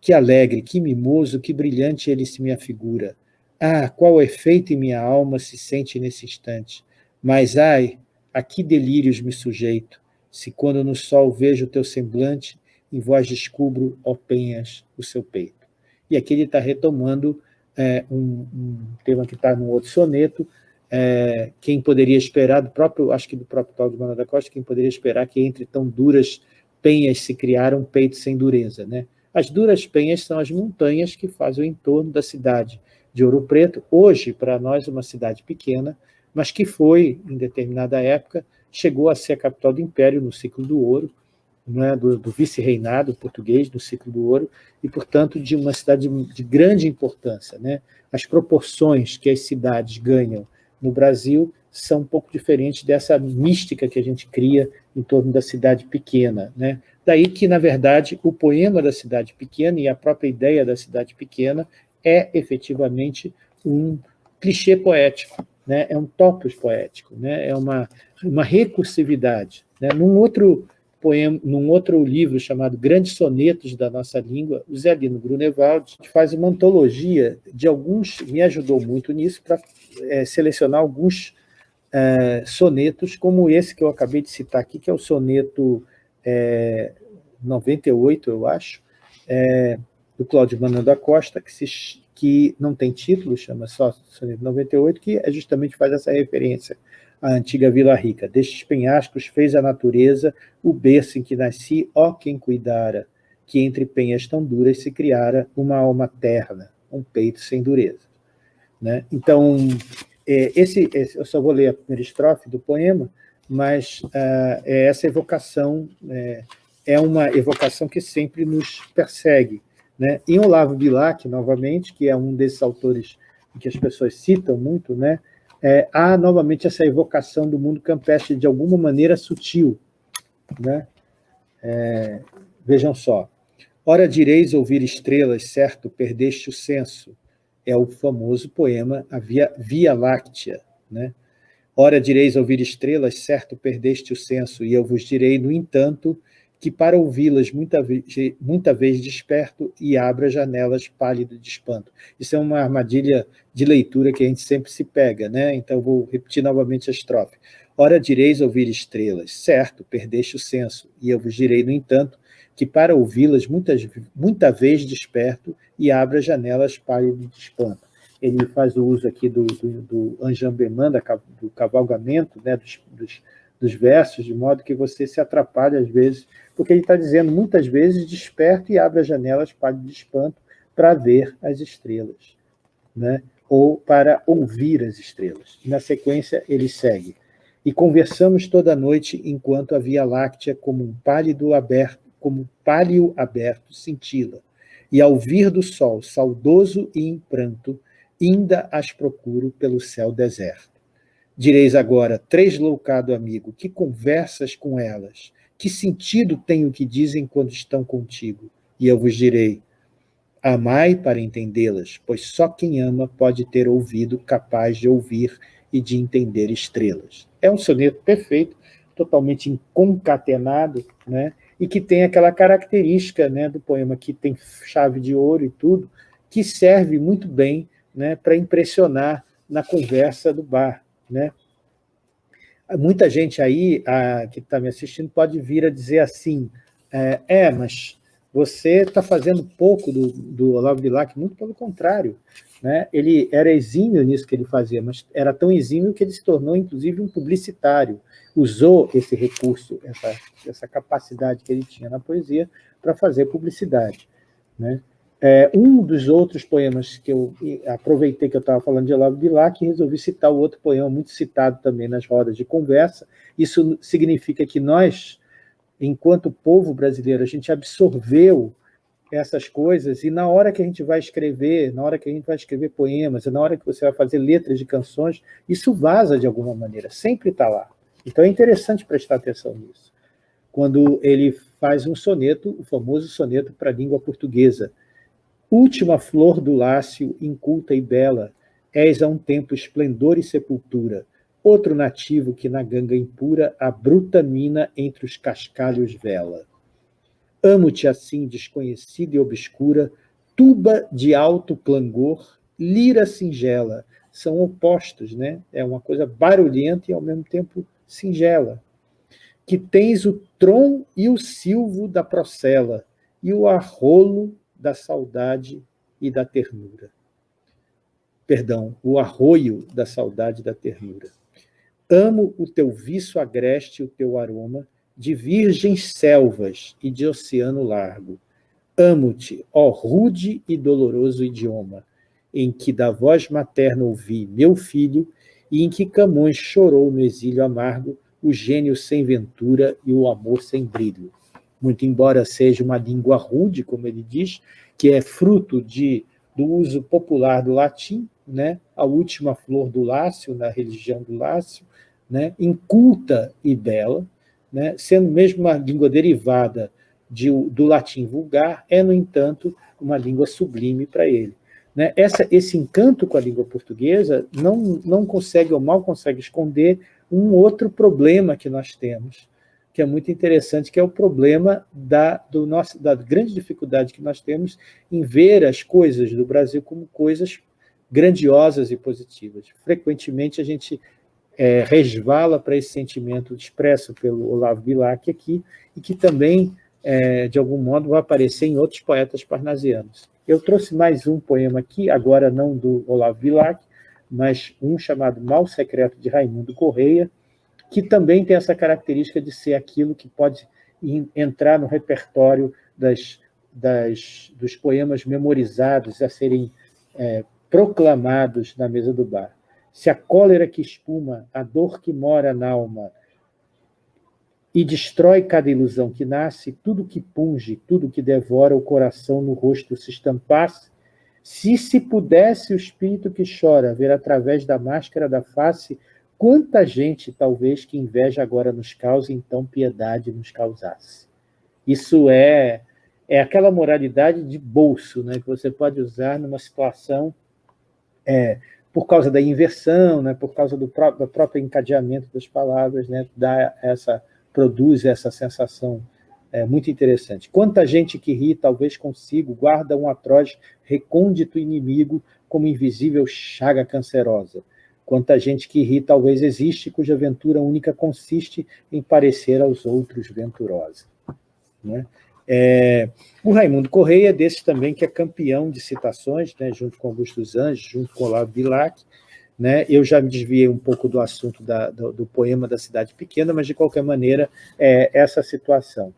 Que alegre, que mimoso, que brilhante ele se me afigura, ah, qual efeito em minha alma se sente nesse instante! Mas, ai, a que delírios me sujeito, se quando no sol vejo o teu semblante, em vós descubro, ó penhas, o seu peito. E aqui ele está retomando é, um, um, tema que está no outro soneto, é, quem poderia esperar, do próprio, acho que do próprio Cláudio Mano da Costa, quem poderia esperar que entre tão duras penhas se criara um peito sem dureza. Né? As duras penhas são as montanhas que fazem o entorno da cidade, de Ouro Preto, hoje, para nós, uma cidade pequena, mas que foi, em determinada época, chegou a ser a capital do Império no ciclo do ouro, né, do, do vice-reinado português no ciclo do ouro, e, portanto, de uma cidade de, de grande importância. Né? As proporções que as cidades ganham no Brasil são um pouco diferentes dessa mística que a gente cria em torno da cidade pequena. Né? Daí que, na verdade, o poema da cidade pequena e a própria ideia da cidade pequena é efetivamente um clichê poético, né? é um topos poético, né? é uma, uma recursividade. Né? Num, outro poema, num outro livro chamado Grandes Sonetos da Nossa Língua, o Zé Lino Grunewald faz uma antologia de alguns, me ajudou muito nisso, para é, selecionar alguns é, sonetos, como esse que eu acabei de citar aqui, que é o soneto é, 98, eu acho, do Cláudio Manuel da Costa, que, se, que não tem título, chama só Soneto 98, que é justamente faz essa referência à antiga Vila Rica. Destes penhascos fez a natureza o berço em que nasci, ó quem cuidara, que entre penhas tão duras se criara uma alma terna, um peito sem dureza. Né? Então, é, esse, esse, eu só vou ler a primeira estrofe do poema, mas uh, é essa evocação é, é uma evocação que sempre nos persegue, né? Em Olavo Bilac, novamente, que é um desses autores que as pessoas citam muito, né? É, há novamente essa evocação do mundo campestre de alguma maneira sutil. Né? É, vejam só. Ora direis ouvir estrelas, certo, perdeste o senso. É o famoso poema A Via, Via Láctea. Né? Ora direis ouvir estrelas, certo, perdeste o senso, e eu vos direi, no entanto, que para ouvi-las muita, vez, muita vez desperto e abra janelas pálido de espanto. Isso é uma armadilha de leitura que a gente sempre se pega, né? Então vou repetir novamente a estrofe. Ora direis ouvir estrelas, certo, perdeste o senso, e eu vos direi, no entanto, que para ouvi-las muitas, muita vez desperto e abra janelas pálido de espanto. Ele faz o uso aqui do, do, do do cavalgamento, né, dos, dos dos versos, de modo que você se atrapalha às vezes, porque ele está dizendo, muitas vezes, desperto e abre as janelas para de espanto para ver as estrelas, né? ou para ouvir as estrelas. Na sequência, ele segue. E conversamos toda noite enquanto a Via Láctea, como um pálido aberto, como um pálio aberto, cintila, e ao vir do sol, saudoso e em pranto, ainda as procuro pelo céu deserto. Direis agora, três loucado amigo, que conversas com elas? Que sentido tem o que dizem quando estão contigo? E eu vos direi, amai para entendê-las, pois só quem ama pode ter ouvido capaz de ouvir e de entender estrelas. É um soneto perfeito, totalmente concatenado, né? e que tem aquela característica né, do poema que tem chave de ouro e tudo, que serve muito bem né, para impressionar na conversa do bar. Né? Muita gente aí a, que está me assistindo pode vir a dizer assim, é, é mas você está fazendo pouco do, do Olavo Bilac, muito pelo contrário. Né? Ele era exímio nisso que ele fazia, mas era tão exímio que ele se tornou, inclusive, um publicitário. Usou esse recurso, essa, essa capacidade que ele tinha na poesia para fazer publicidade. Né? É, um dos outros poemas que eu aproveitei que eu estava falando de Olavo Bilac e resolvi citar o outro poema muito citado também nas rodas de conversa. Isso significa que nós, enquanto povo brasileiro, a gente absorveu essas coisas e na hora que a gente vai escrever, na hora que a gente vai escrever poemas, na hora que você vai fazer letras de canções, isso vaza de alguma maneira, sempre está lá. Então é interessante prestar atenção nisso. Quando ele faz um soneto, o famoso soneto para a língua portuguesa, Última flor do lácio, inculta e bela, és a um tempo esplendor e sepultura, outro nativo que na ganga impura a bruta mina entre os cascalhos vela. Amo-te assim, desconhecida e obscura, tuba de alto clangor, lira singela, são opostos, né? É uma coisa barulhenta e ao mesmo tempo singela. Que tens o tron e o silvo da procela, e o arrolo da saudade e da ternura. Perdão, o arroio da saudade e da ternura. Amo o teu viço agreste, o teu aroma, de virgens selvas e de oceano largo. Amo-te, ó rude e doloroso idioma, em que da voz materna ouvi meu filho, e em que Camões chorou no exílio amargo o gênio sem ventura e o amor sem brilho muito embora seja uma língua rude, como ele diz, que é fruto de, do uso popular do latim, né, a última flor do Lácio, na religião do Lácio, né, inculta e bela, né, sendo mesmo uma língua derivada de, do latim vulgar, é, no entanto, uma língua sublime para ele. Né? Essa, esse encanto com a língua portuguesa não, não consegue ou mal consegue esconder um outro problema que nós temos, que é muito interessante, que é o problema da, do nosso, da grande dificuldade que nós temos em ver as coisas do Brasil como coisas grandiosas e positivas. Frequentemente a gente é, resvala para esse sentimento expresso pelo Olavo Bilac aqui, e que também, é, de algum modo, vai aparecer em outros poetas parnasianos. Eu trouxe mais um poema aqui, agora não do Olavo Bilac, mas um chamado Mal Secreto de Raimundo Correia, que também tem essa característica de ser aquilo que pode entrar no repertório das, das, dos poemas memorizados a serem é, proclamados na mesa do bar. Se a cólera que espuma, a dor que mora na alma e destrói cada ilusão que nasce, tudo que punge, tudo que devora o coração no rosto se estampasse, se se pudesse o espírito que chora ver através da máscara da face Quanta gente, talvez, que inveja agora nos cause, então piedade nos causasse. Isso é, é aquela moralidade de bolso, né, que você pode usar numa situação é, por causa da inversão, né, por causa do, pró do próprio encadeamento das palavras, né, dá essa, produz essa sensação é, muito interessante. Quanta gente que ri, talvez consigo, guarda um atroz recôndito inimigo como invisível chaga cancerosa Quanta gente que ri talvez existe, cuja aventura única consiste em parecer aos outros venturosa. Né? É, o Raimundo Correia desse também que é campeão de citações, né, junto com Augusto Anjos, junto com Olavo Bilac, Né? Eu já me desviei um pouco do assunto da, do, do, poema da cidade pequena, mas, de qualquer maneira, é essa situação.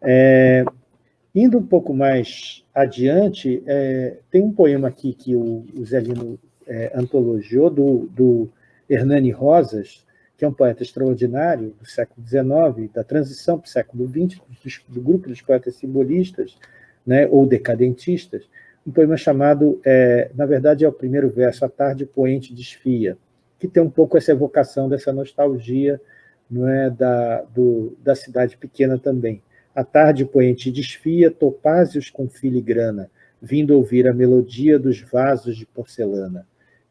É, indo um pouco mais adiante, é, tem um poema aqui que o, o Zé É, antologiou, do, do Hernani Rosas, que é um poeta extraordinário do século XIX, da transição para o século XX, do grupo dos poetas simbolistas, né, ou decadentistas, um poema chamado, é, na verdade é o primeiro verso, A Tarde Poente Desfia, que tem um pouco essa evocação dessa nostalgia não é, da, do, da cidade pequena também. A tarde poente desfia topázios com filigrana, vindo ouvir a melodia dos vasos de porcelana.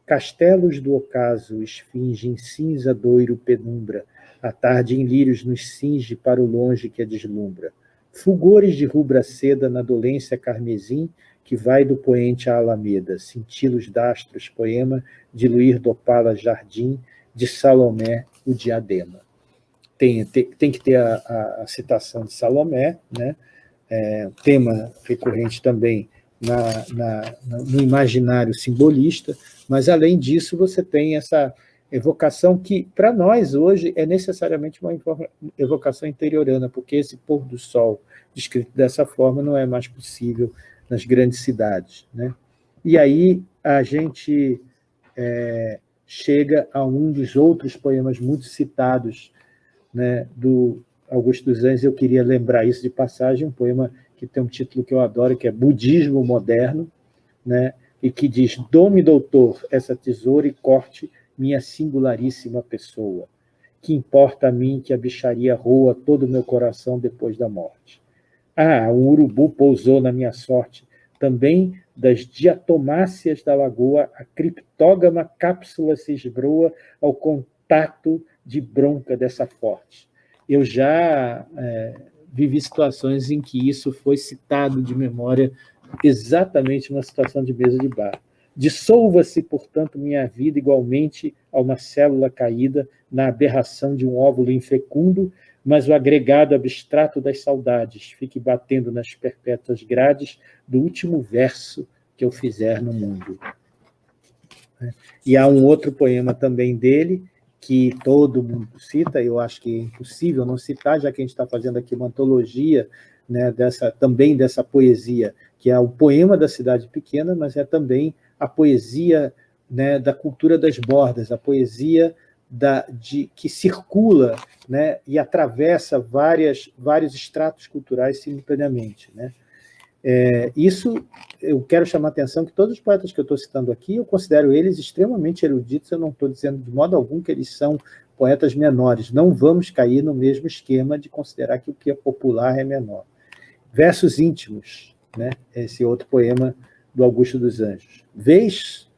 Castelos do ocaso esfingem cinza doiro penumbra, a tarde em lírios nos cinge para o longe que a deslumbra. Fulgores de rubra seda na dolência carmesim, que vai do poente à alameda, cintilos d'astros, poema de Luir Dopala Jardim, de Salomé, o diadema. Tem, tem, tem que ter a, a, a, citação de Salomé, né? É, tema recorrente também na, na, no imaginário simbolista, mas, além disso, você tem essa evocação que, para nós, hoje, é necessariamente uma evocação interiorana, porque esse pôr do sol descrito dessa forma não é mais possível nas grandes cidades. Né? E aí a gente é, chega a um dos outros poemas muito citados né, do Augusto dos Anjos, eu queria lembrar isso de passagem, um poema que tem um título que eu adoro, que é Budismo Moderno, né, e que diz, Dome, doutor, essa tesoura e corte minha singularíssima pessoa. Que importa a mim que a bicharia roa todo o meu coração depois da morte. Ah, um urubu pousou na minha sorte. Também das diatomáceas da lagoa, a criptógama cápsula se esbroa ao contato de bronca dessa forte. Eu já é, vivi situações em que isso foi citado de memória exatamente numa situação de mesa de bar. Dissolva-se, portanto, minha vida igualmente a uma célula caída na aberração de um óvulo infecundo mas o agregado abstrato das saudades fique batendo nas perpétuas grades do último verso que eu fizer no mundo. E há um outro poema também dele, que todo mundo cita, eu acho que é impossível não citar, já que a gente está fazendo aqui uma antologia né, dessa, também dessa poesia, que é o poema da cidade pequena, mas é também a poesia né, da cultura das bordas, a poesia da, de, que circula né, e atravessa várias, vários estratos culturais simultaneamente. Né? É, isso, eu quero chamar a atenção que todos os poetas que eu estou citando aqui, eu considero eles extremamente eruditos, eu não estou dizendo de modo algum que eles são poetas menores, não vamos cair no mesmo esquema de considerar que o que é popular é menor. Versos íntimos, né? esse outro poema do Augusto dos Anjos. Vês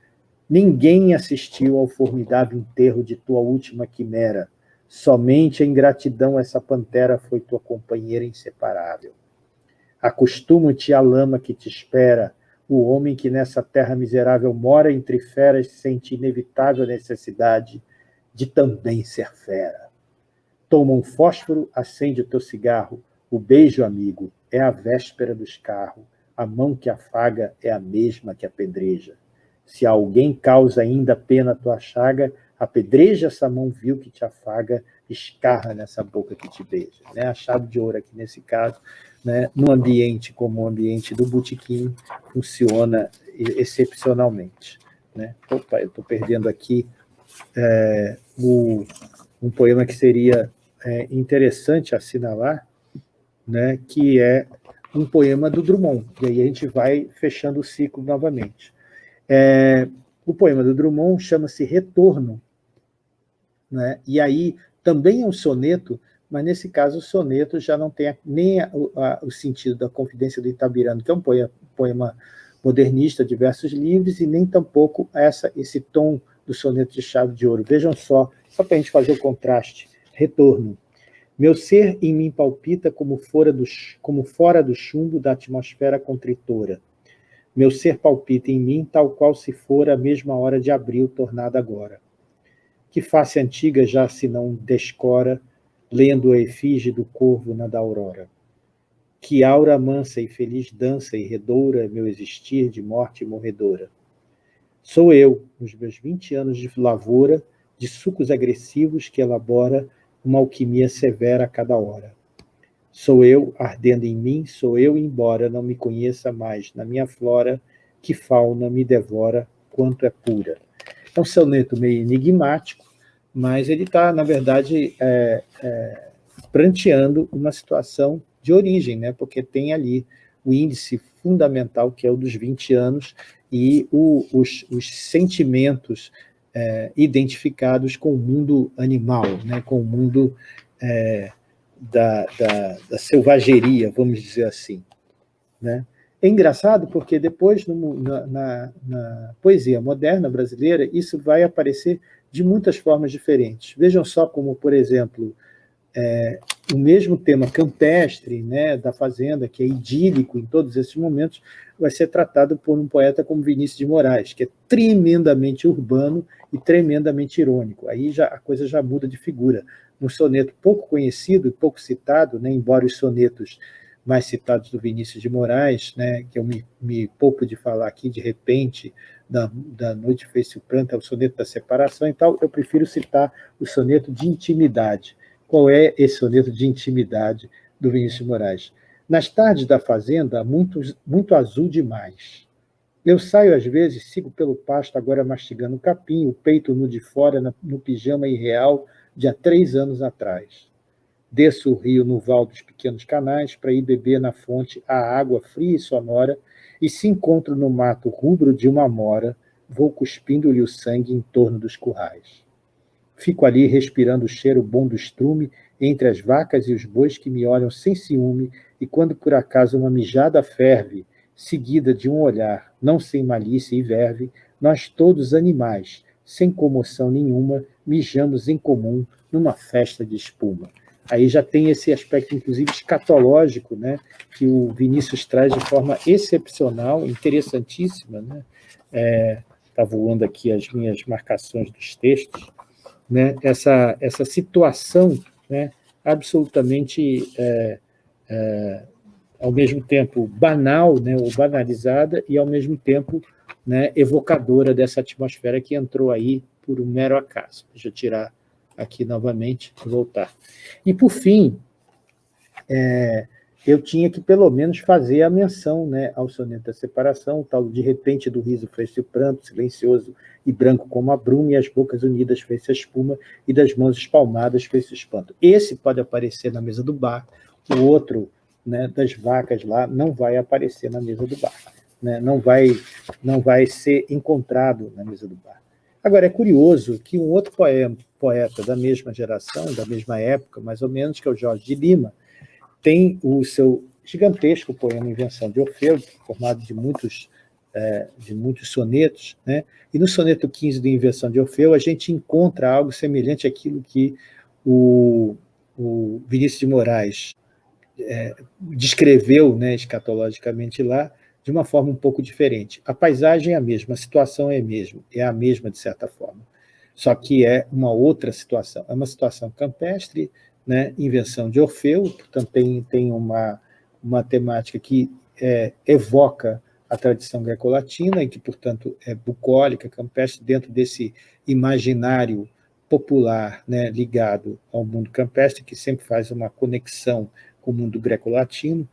Ninguém assistiu ao formidável enterro de tua última quimera. Somente a ingratidão essa pantera foi tua companheira inseparável. Acostuma-te à lama que te espera, o homem que nessa terra miserável mora entre feras sente inevitável necessidade de também ser fera. Toma um fósforo, acende o teu cigarro, o beijo, amigo, é a véspera do escarro, a mão que afaga é a mesma que apedreja. Se alguém causa ainda pena a tua chaga, apedreja essa mão vil que te afaga, escarra nessa boca que te beija. Né? A chave de ouro aqui nesse caso, né? no ambiente como o ambiente do botequim, funciona excepcionalmente. Né? Opa, eu estou perdendo aqui é, o, um poema que seria é, interessante assinalar, né? que é um poema do Drummond. E aí a gente vai fechando o ciclo novamente. É, o poema do Drummond chama-se Retorno, né? e aí também é um soneto, mas nesse caso o soneto já não tem nem a, a, o sentido da Confidência do Itabirano, que é um poema, poema modernista de versos livres, e nem tampouco essa, esse tom do soneto de chave de ouro. Vejam só, só para a gente fazer o contraste. Retorno. Meu ser em mim palpita como fora do, como fora do chumbo da atmosfera contritora. Meu ser palpita em mim, tal qual se for a mesma hora de abril tornada agora. Que face antiga já se não descora, lendo a efígie do corvo na da aurora. Que aura mansa e feliz dança e redoura meu existir de morte morredora. Sou eu, nos meus 20 anos de lavoura, de sucos agressivos que elabora uma alquimia severa a cada hora. Sou eu ardendo em mim, sou eu, embora não me conheça mais na minha flora, que fauna me devora quanto é pura. É um soneto meio enigmático, mas ele está, na verdade, é, é, pranteando uma situação de origem, né? porque tem ali o índice fundamental, que é o dos 20 anos, e o, os, os, sentimentos é, identificados com o mundo animal, né? com o mundo é, da, da, da, selvageria, vamos dizer assim. Né? É engraçado porque depois, no, na, na, na, poesia moderna brasileira, isso vai aparecer de muitas formas diferentes. Vejam só como, por exemplo, é, o mesmo tema campestre né, da fazenda, que é idílico em todos esses momentos, vai ser tratado por um poeta como Vinícius de Moraes, que é tremendamente urbano e tremendamente irônico. Aí já, a coisa já muda de figura. Um soneto pouco conhecido e pouco citado, né, embora os sonetos mais citados do Vinícius de Moraes, né, que eu me, me poupo de falar aqui, de repente, da, da Noite Fez-se o Pranto, é o soneto da separação e tal, eu prefiro citar o soneto de intimidade. Qual é esse soneto de intimidade do Vinícius de Moraes? Nas tardes da fazenda, muito, muito azul demais. Eu saio às vezes, sigo pelo pasto, agora mastigando capim, o peito nu de fora, no pijama irreal de há três anos atrás. Desço o rio no val dos pequenos canais para ir beber na fonte a água fria e sonora e se encontro no mato rubro de uma mora, vou cuspindo-lhe o sangue em torno dos currais. Fico ali respirando o cheiro bom do estrume entre as vacas e os bois que me olham sem ciúme e quando por acaso uma mijada ferve, seguida de um olhar, não sem malícia e verve, nós todos animais, sem comoção nenhuma, mijamos em comum numa festa de espuma. Aí já tem esse aspecto, inclusive, escatológico, né, que o Vinícius traz de forma excepcional, interessantíssima. Está né? é, tá voando aqui as minhas marcações dos textos. Né? Essa, essa situação né, absolutamente, é, é, ao mesmo tempo, banal, né, ou banalizada, e, ao mesmo tempo, né, evocadora dessa atmosfera que entrou aí por um mero acaso. Deixa eu tirar aqui novamente e voltar. E, por fim, é, eu tinha que, pelo menos, fazer a menção né, ao soneto da separação, tal de repente do riso fez-se pranto, silencioso e branco como a bruma, e as bocas unidas fez-se a espuma, e das mãos espalmadas fez-se espanto. Esse pode aparecer na mesa do bar, o outro, né, das vacas lá, não vai aparecer na mesa do bar. Né, não, vai, não vai ser encontrado na mesa do bar. Agora, é curioso que um outro poema, poeta da mesma geração, da mesma época, mais ou menos, que é o Jorge de Lima, tem o seu gigantesco poema Invenção de Orfeu, formado de muitos, é, de muitos sonetos, né? e no soneto 15 de Invenção de Orfeu a gente encontra algo semelhante àquilo que o, o Vinícius de Moraes é, descreveu né, escatologicamente lá, de uma forma um pouco diferente. A paisagem é a mesma, a situação é a mesma, é a mesma de certa forma, só que é uma outra situação. É uma situação campestre, né, invenção de Orfeu, portanto tem, uma, uma temática que é, evoca a tradição greco-latina e que, portanto, é bucólica, campestre, dentro desse imaginário popular né, ligado ao mundo campestre, que sempre faz uma conexão o mundo greco-latino,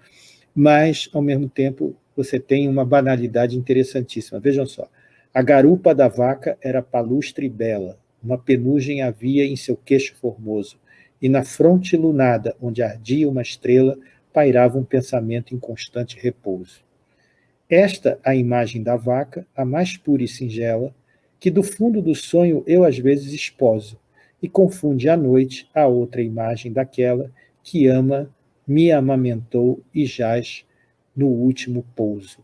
mas, ao mesmo tempo, você tem uma banalidade interessantíssima. Vejam só, a garupa da vaca era palustre e bela, uma penugem havia em seu queixo formoso, e na fronte lunada, onde ardia uma estrela, pairava um pensamento em constante repouso. Esta a imagem da vaca, a mais pura e singela, que do fundo do sonho eu às vezes esposo, e confunde à noite a outra imagem daquela que ama, me amamentou e jaz no último pouso.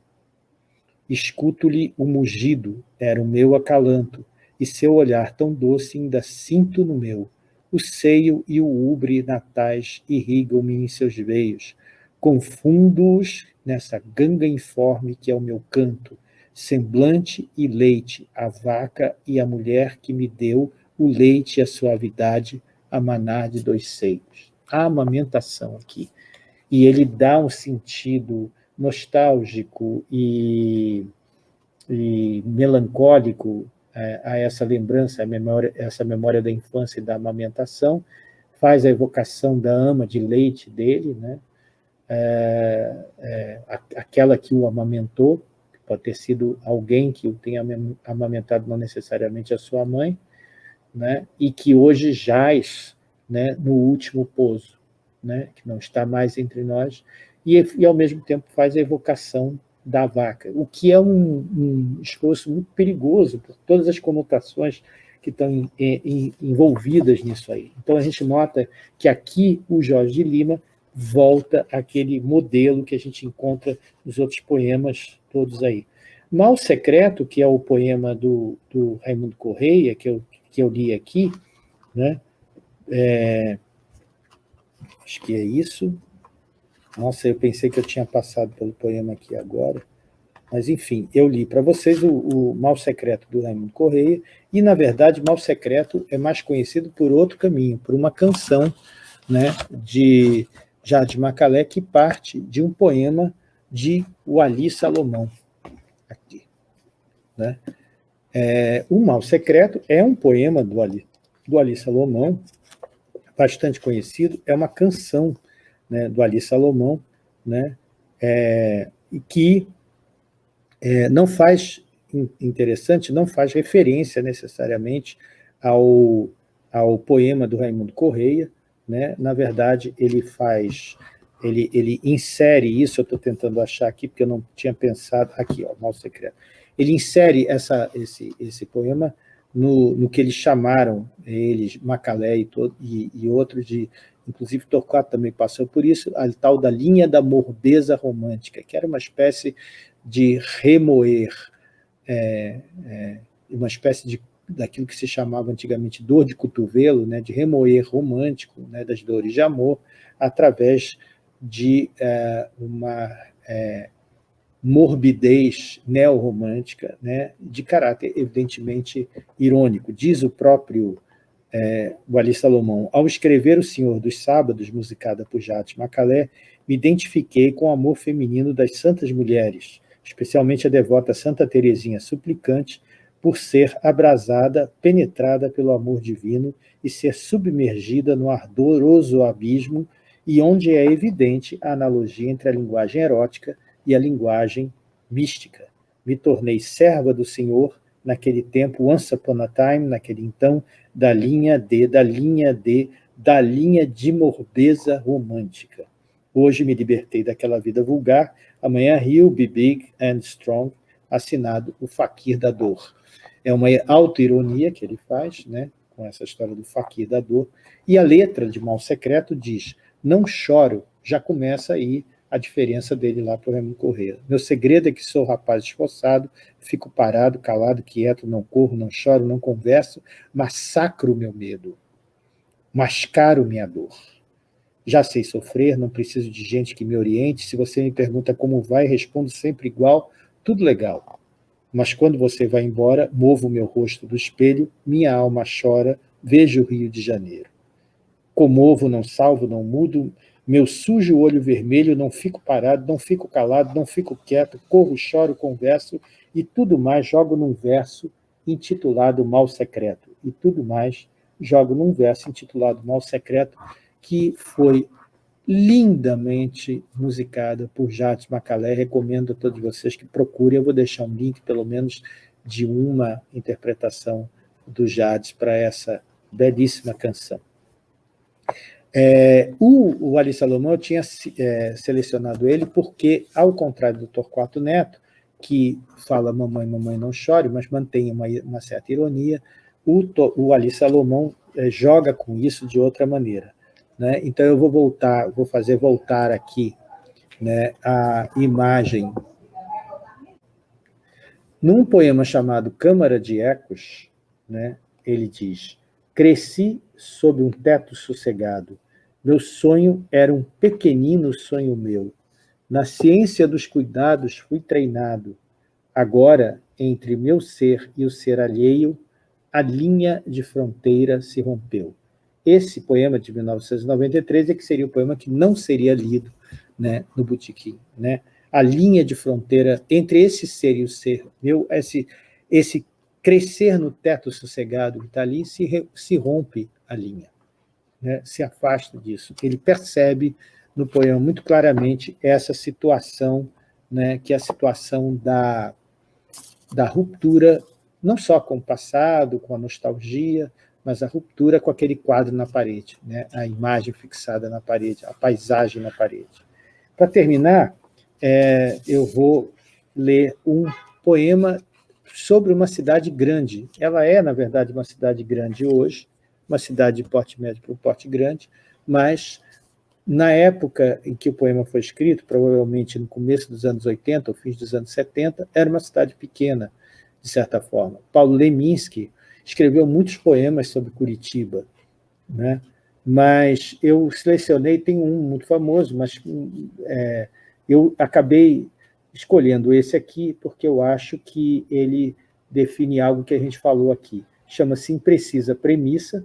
Escuto-lhe o mugido, era o meu acalanto, e seu olhar tão doce ainda sinto no meu. O seio e o ubre natais irrigam-me em seus veios. Confundo-os nessa ganga informe que é o meu canto, semblante e leite, a vaca e a mulher que me deu o leite e a suavidade, a manar de dois seios. Amamentação aqui. E ele dá um sentido nostálgico e, e melancólico é, a essa lembrança, a memória, essa memória da infância e da amamentação, faz a evocação da ama de leite dele, né? É, é, aquela que o amamentou, pode ter sido alguém que o tenha amamentado, não necessariamente a sua mãe, né? e que hoje jaz né, no último pouso, né? que não está mais entre nós, e, e ao mesmo tempo faz a evocação da vaca, o que é um, um esforço muito perigoso por todas as conotações que estão em, em, envolvidas nisso aí. Então a gente nota que aqui o Jorge de Lima volta àquele modelo que a gente encontra nos outros poemas todos aí. Mal Secreto, que é o poema do, do Raimundo Correia, que eu, que eu li aqui, né? É, acho que é isso. Nossa, eu pensei que eu tinha passado pelo poema aqui agora. Mas, enfim, eu li para vocês o, o Mal Secreto do Raimundo Correia, e, na verdade, Mal Secreto é mais conhecido por outro caminho, por uma canção né, de Jardim Macalé, que parte de um poema de Wali Salomão. Aqui, né? É, o Mal Secreto é um poema do Ali, do Ali Salomão, bastante conhecido, é uma canção né, do Ali Salomão, né, é, que é, não faz, interessante, não faz referência necessariamente ao, ao poema do Raimundo Correia, né, na verdade ele faz, ele, ele insere isso, eu estou tentando achar aqui, porque eu não tinha pensado, aqui, ó, Mal Secreto, ele insere essa, esse, esse poema no, no que eles chamaram, eles, Macalé e, e, e outros de inclusive Torquato também passou por isso, a tal da linha da morbeza romântica, que era uma espécie de remoer, é, é, uma espécie de daquilo que se chamava antigamente dor de cotovelo, né, de remoer romântico né, das dores de amor, através de é, uma é, morbidez neorromântica, né, de caráter evidentemente irônico. Diz o próprio é, Ali Salomão, ao escrever O Senhor dos Sábados, musicada por Jate Macalé, me identifiquei com o amor feminino das santas mulheres, especialmente a devota Santa Teresinha Suplicante, por ser abrasada, penetrada pelo amor divino e ser submergida no ardoroso abismo e onde é evidente a analogia entre a linguagem erótica e a linguagem mística. Me tornei serva do Senhor naquele tempo, once upon a time, naquele então, da linha D, da linha D, da linha de morbeza romântica. Hoje me libertei daquela vida vulgar, amanhã rio, be big and strong, assinado o Faquir da Dor. É uma auto-ironia que ele faz, né, com essa história do Faquir da Dor, e a letra de Mal Secreto diz, não choro, já começa aí a diferença dele lá para o Raimundo Correia. Meu segredo é que sou rapaz esforçado, fico parado, calado, quieto, não corro, não choro, não converso, massacro meu medo, mascaro minha dor. Já sei sofrer, não preciso de gente que me oriente, se você me pergunta como vai, respondo sempre igual, tudo legal. Mas quando você vai embora, movo meu rosto do espelho, minha alma chora, vejo o Rio de Janeiro. Comovo, não salvo, não mudo, meu sujo olho vermelho, não fico parado, não fico calado, não fico quieto, corro, choro, converso e tudo mais jogo num verso intitulado Mal Secreto. E tudo mais jogo num verso intitulado Mal Secreto, que foi lindamente musicada por Jades Macalé. Recomendo a todos vocês que procurem. Eu vou deixar um link, pelo menos, de uma interpretação do Jades para essa belíssima canção. É, o, o Ali Salomão, eu tinha é, selecionado ele porque, ao contrário do Torquato Neto, que fala mamãe, mamãe não chore, mas mantém uma, uma certa ironia, o, o Ali Salomão é, joga com isso de outra maneira. Né? Então eu vou voltar, vou fazer voltar aqui né, a imagem. Num poema chamado Câmara de Ecos, né, ele diz, cresci sob um teto sossegado. Meu sonho era um pequenino sonho meu. Na ciência dos cuidados fui treinado. Agora, entre meu ser e o ser alheio, a linha de fronteira se rompeu. Esse poema de 1993 é que seria o poema que não seria lido né, no Botequim. Né? a linha de fronteira entre esse ser e o ser meu, esse, esse crescer no teto sossegado que está ali, se, se rompe a linha, né? se afasta disso. Ele percebe no poema muito claramente essa situação, né, que é a situação da, da ruptura, não só com o passado, com a nostalgia, mas a ruptura com aquele quadro na parede, né, a imagem fixada na parede, a paisagem na parede. Para terminar, é, eu vou ler um poema sobre uma cidade grande. Ela é, na verdade, uma cidade grande hoje, uma cidade de porte médio para porte grande, mas na época em que o poema foi escrito, provavelmente no começo dos anos 80, ou fins dos anos 70, era uma cidade pequena, de certa forma. Paulo Leminski escreveu muitos poemas sobre Curitiba, né? mas eu selecionei, tem um muito famoso, mas é, eu acabei escolhendo esse aqui porque eu acho que ele define algo que a gente falou aqui. Chama-se Imprecisa Premissa.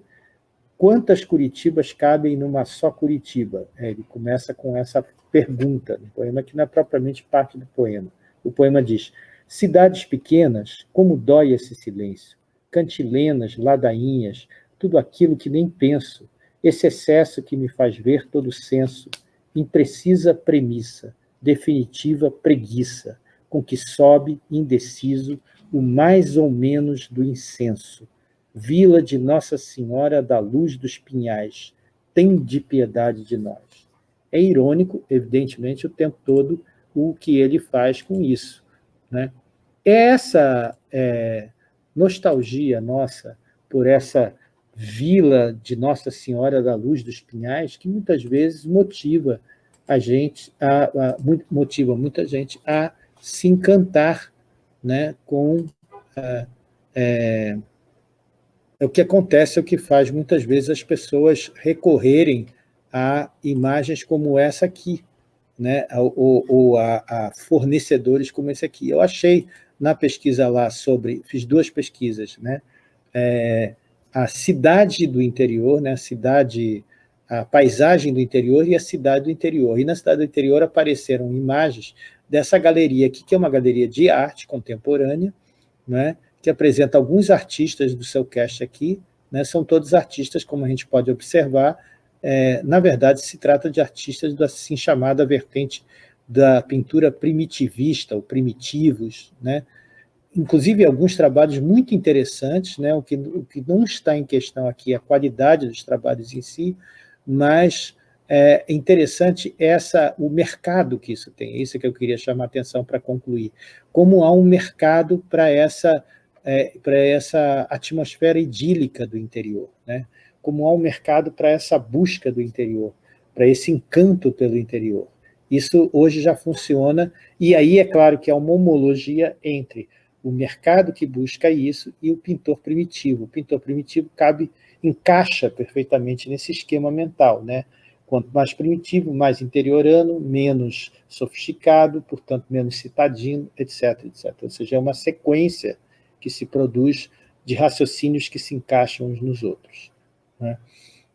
Quantas Curitibas cabem numa só Curitiba? É, ele começa com essa pergunta no poema, que não é propriamente parte do poema. O poema diz, cidades pequenas, como dói esse silêncio, cantilenas, ladainhas, tudo aquilo que nem penso, esse excesso que me faz ver todo senso, imprecisa premissa, definitiva preguiça, com que sobe, indeciso, o mais ou menos do incenso. Vila de Nossa Senhora da Luz dos Pinhais, tem de piedade de nós. É irônico, evidentemente, o tempo todo o que ele faz com isso. Né? É essa é, nostalgia nossa por essa vila de Nossa Senhora da Luz dos Pinhais que muitas vezes motiva a gente, a, a, motiva muita gente a se encantar né, com é, é, o que acontece, é o que faz muitas vezes as pessoas recorrerem a imagens como essa aqui, né, ou, ou a, a, fornecedores como esse aqui. Eu achei na pesquisa lá sobre, fiz duas pesquisas, né, é, a cidade do interior, né, a cidade a paisagem do interior e a cidade do interior. E na cidade do interior apareceram imagens dessa galeria aqui, que é uma galeria de arte contemporânea, né, que apresenta alguns artistas do seu cast aqui, né, são todos artistas, como a gente pode observar, é, na verdade se trata de artistas da assim chamada vertente da pintura primitivista, ou primitivos, né, inclusive alguns trabalhos muito interessantes, né, o, que, o que não está em questão aqui é a qualidade dos trabalhos em si, mas é interessante essa, o mercado que isso tem, é isso que eu queria chamar a atenção para concluir, como há um mercado para essa, é, para essa atmosfera idílica do interior, né? como há um mercado para essa busca do interior, para esse encanto pelo interior. Isso hoje já funciona, e aí é claro que há uma homologia entre o mercado que busca isso e o pintor primitivo. O pintor primitivo cabe encaixa perfeitamente nesse esquema mental, né? Quanto mais primitivo, mais interiorano, menos sofisticado, portanto, menos citadino, etc, etc. Ou seja, é uma sequência que se produz de raciocínios que se encaixam uns nos outros. Né?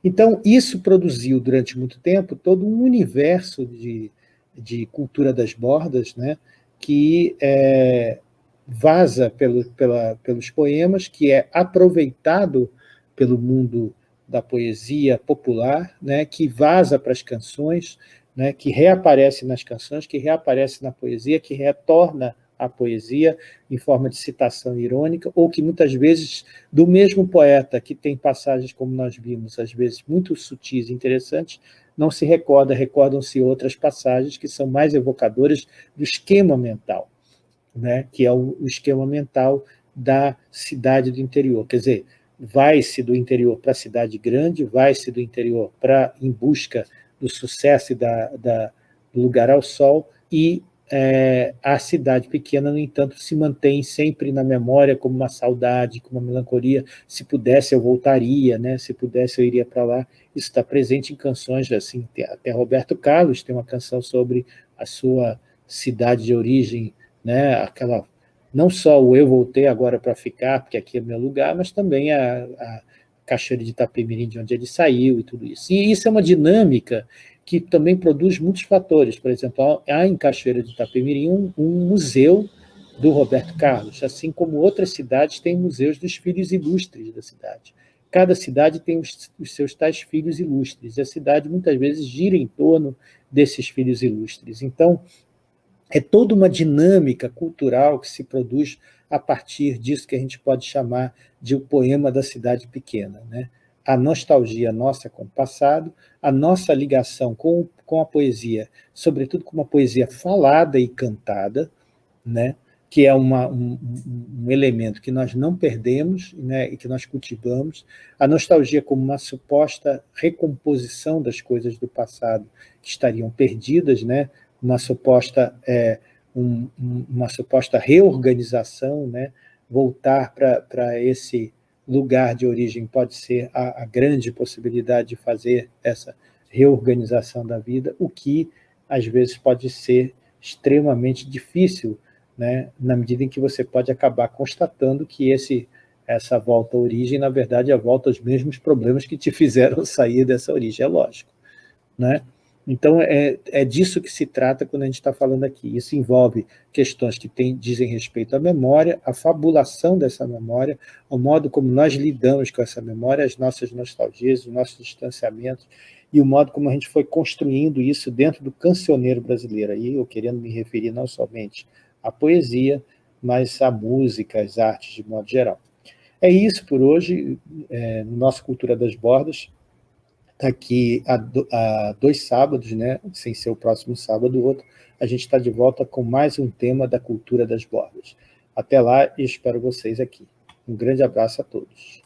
Então, isso produziu, durante muito tempo, todo um universo de, de cultura das bordas, né? que é, vaza pelo, pela, pelos poemas, que é aproveitado pelo mundo da poesia popular, né, que vaza para as canções, né, que reaparece nas canções, que reaparece na poesia, que retorna à poesia em forma de citação irônica, ou que muitas vezes, do mesmo poeta, que tem passagens, como nós vimos, às vezes muito sutis e interessantes, não se recorda, recordam-se outras passagens que são mais evocadoras do esquema mental, né, que é o, esquema mental da cidade do interior. Quer dizer, vai-se do interior para a cidade grande, vai-se do interior para em busca do sucesso e da, da, do lugar ao sol, e é, a cidade pequena, no entanto, se mantém sempre na memória como uma saudade, como uma melancolia. Se pudesse, eu voltaria, né? se pudesse, eu iria para lá. Isso está presente em canções, assim, até Roberto Carlos tem uma canção sobre a sua cidade de origem, né? aquela não só o eu voltei agora para ficar, porque aqui é meu lugar, mas também a, a Cachoeira de Itapemirim, de onde ele saiu e tudo isso. E isso é uma dinâmica que também produz muitos fatores. Por exemplo, há em Cachoeira de Itapemirim um, um museu do Roberto Carlos, assim como outras cidades têm museus dos filhos ilustres da cidade. Cada cidade tem os, os, seus tais filhos ilustres, e a cidade muitas vezes gira em torno desses filhos ilustres. Então, é toda uma dinâmica cultural que se produz a partir disso que a gente pode chamar de o poema da cidade pequena. Né? A nostalgia nossa com o passado, a nossa ligação com, com a poesia, sobretudo com uma poesia falada e cantada, né? que é uma, um, um, elemento que nós não perdemos né, e que nós cultivamos, a nostalgia como uma suposta recomposição das coisas do passado que estariam perdidas, né, uma suposta, é, um, uma suposta reorganização, né? voltar para esse lugar de origem pode ser a, a grande possibilidade de fazer essa reorganização da vida, o que às vezes pode ser extremamente difícil, né, na medida em que você pode acabar constatando que esse, essa volta à origem, na verdade, é a volta aos mesmos problemas que te [LAUGHS] fizeram sair dessa origem, é lógico. Né? Então, é, é disso que se trata quando a gente está falando aqui. Isso envolve questões que tem, dizem respeito à memória, à fabulação dessa memória, ao modo como nós lidamos com essa memória, as nossas nostalgias, os nossos distanciamentos, e o modo como a gente foi construindo isso dentro do cancioneiro brasileiro. Aí eu querendo me referir não somente à poesia, mas à música, às artes de modo geral. É isso por hoje, é, no nosso Cultura das Bordas está aqui há, há, dois sábados, né? sem ser o próximo sábado, o outro, a gente está de volta com mais um tema da cultura das bordas. Até lá e espero vocês aqui. Um grande abraço a todos.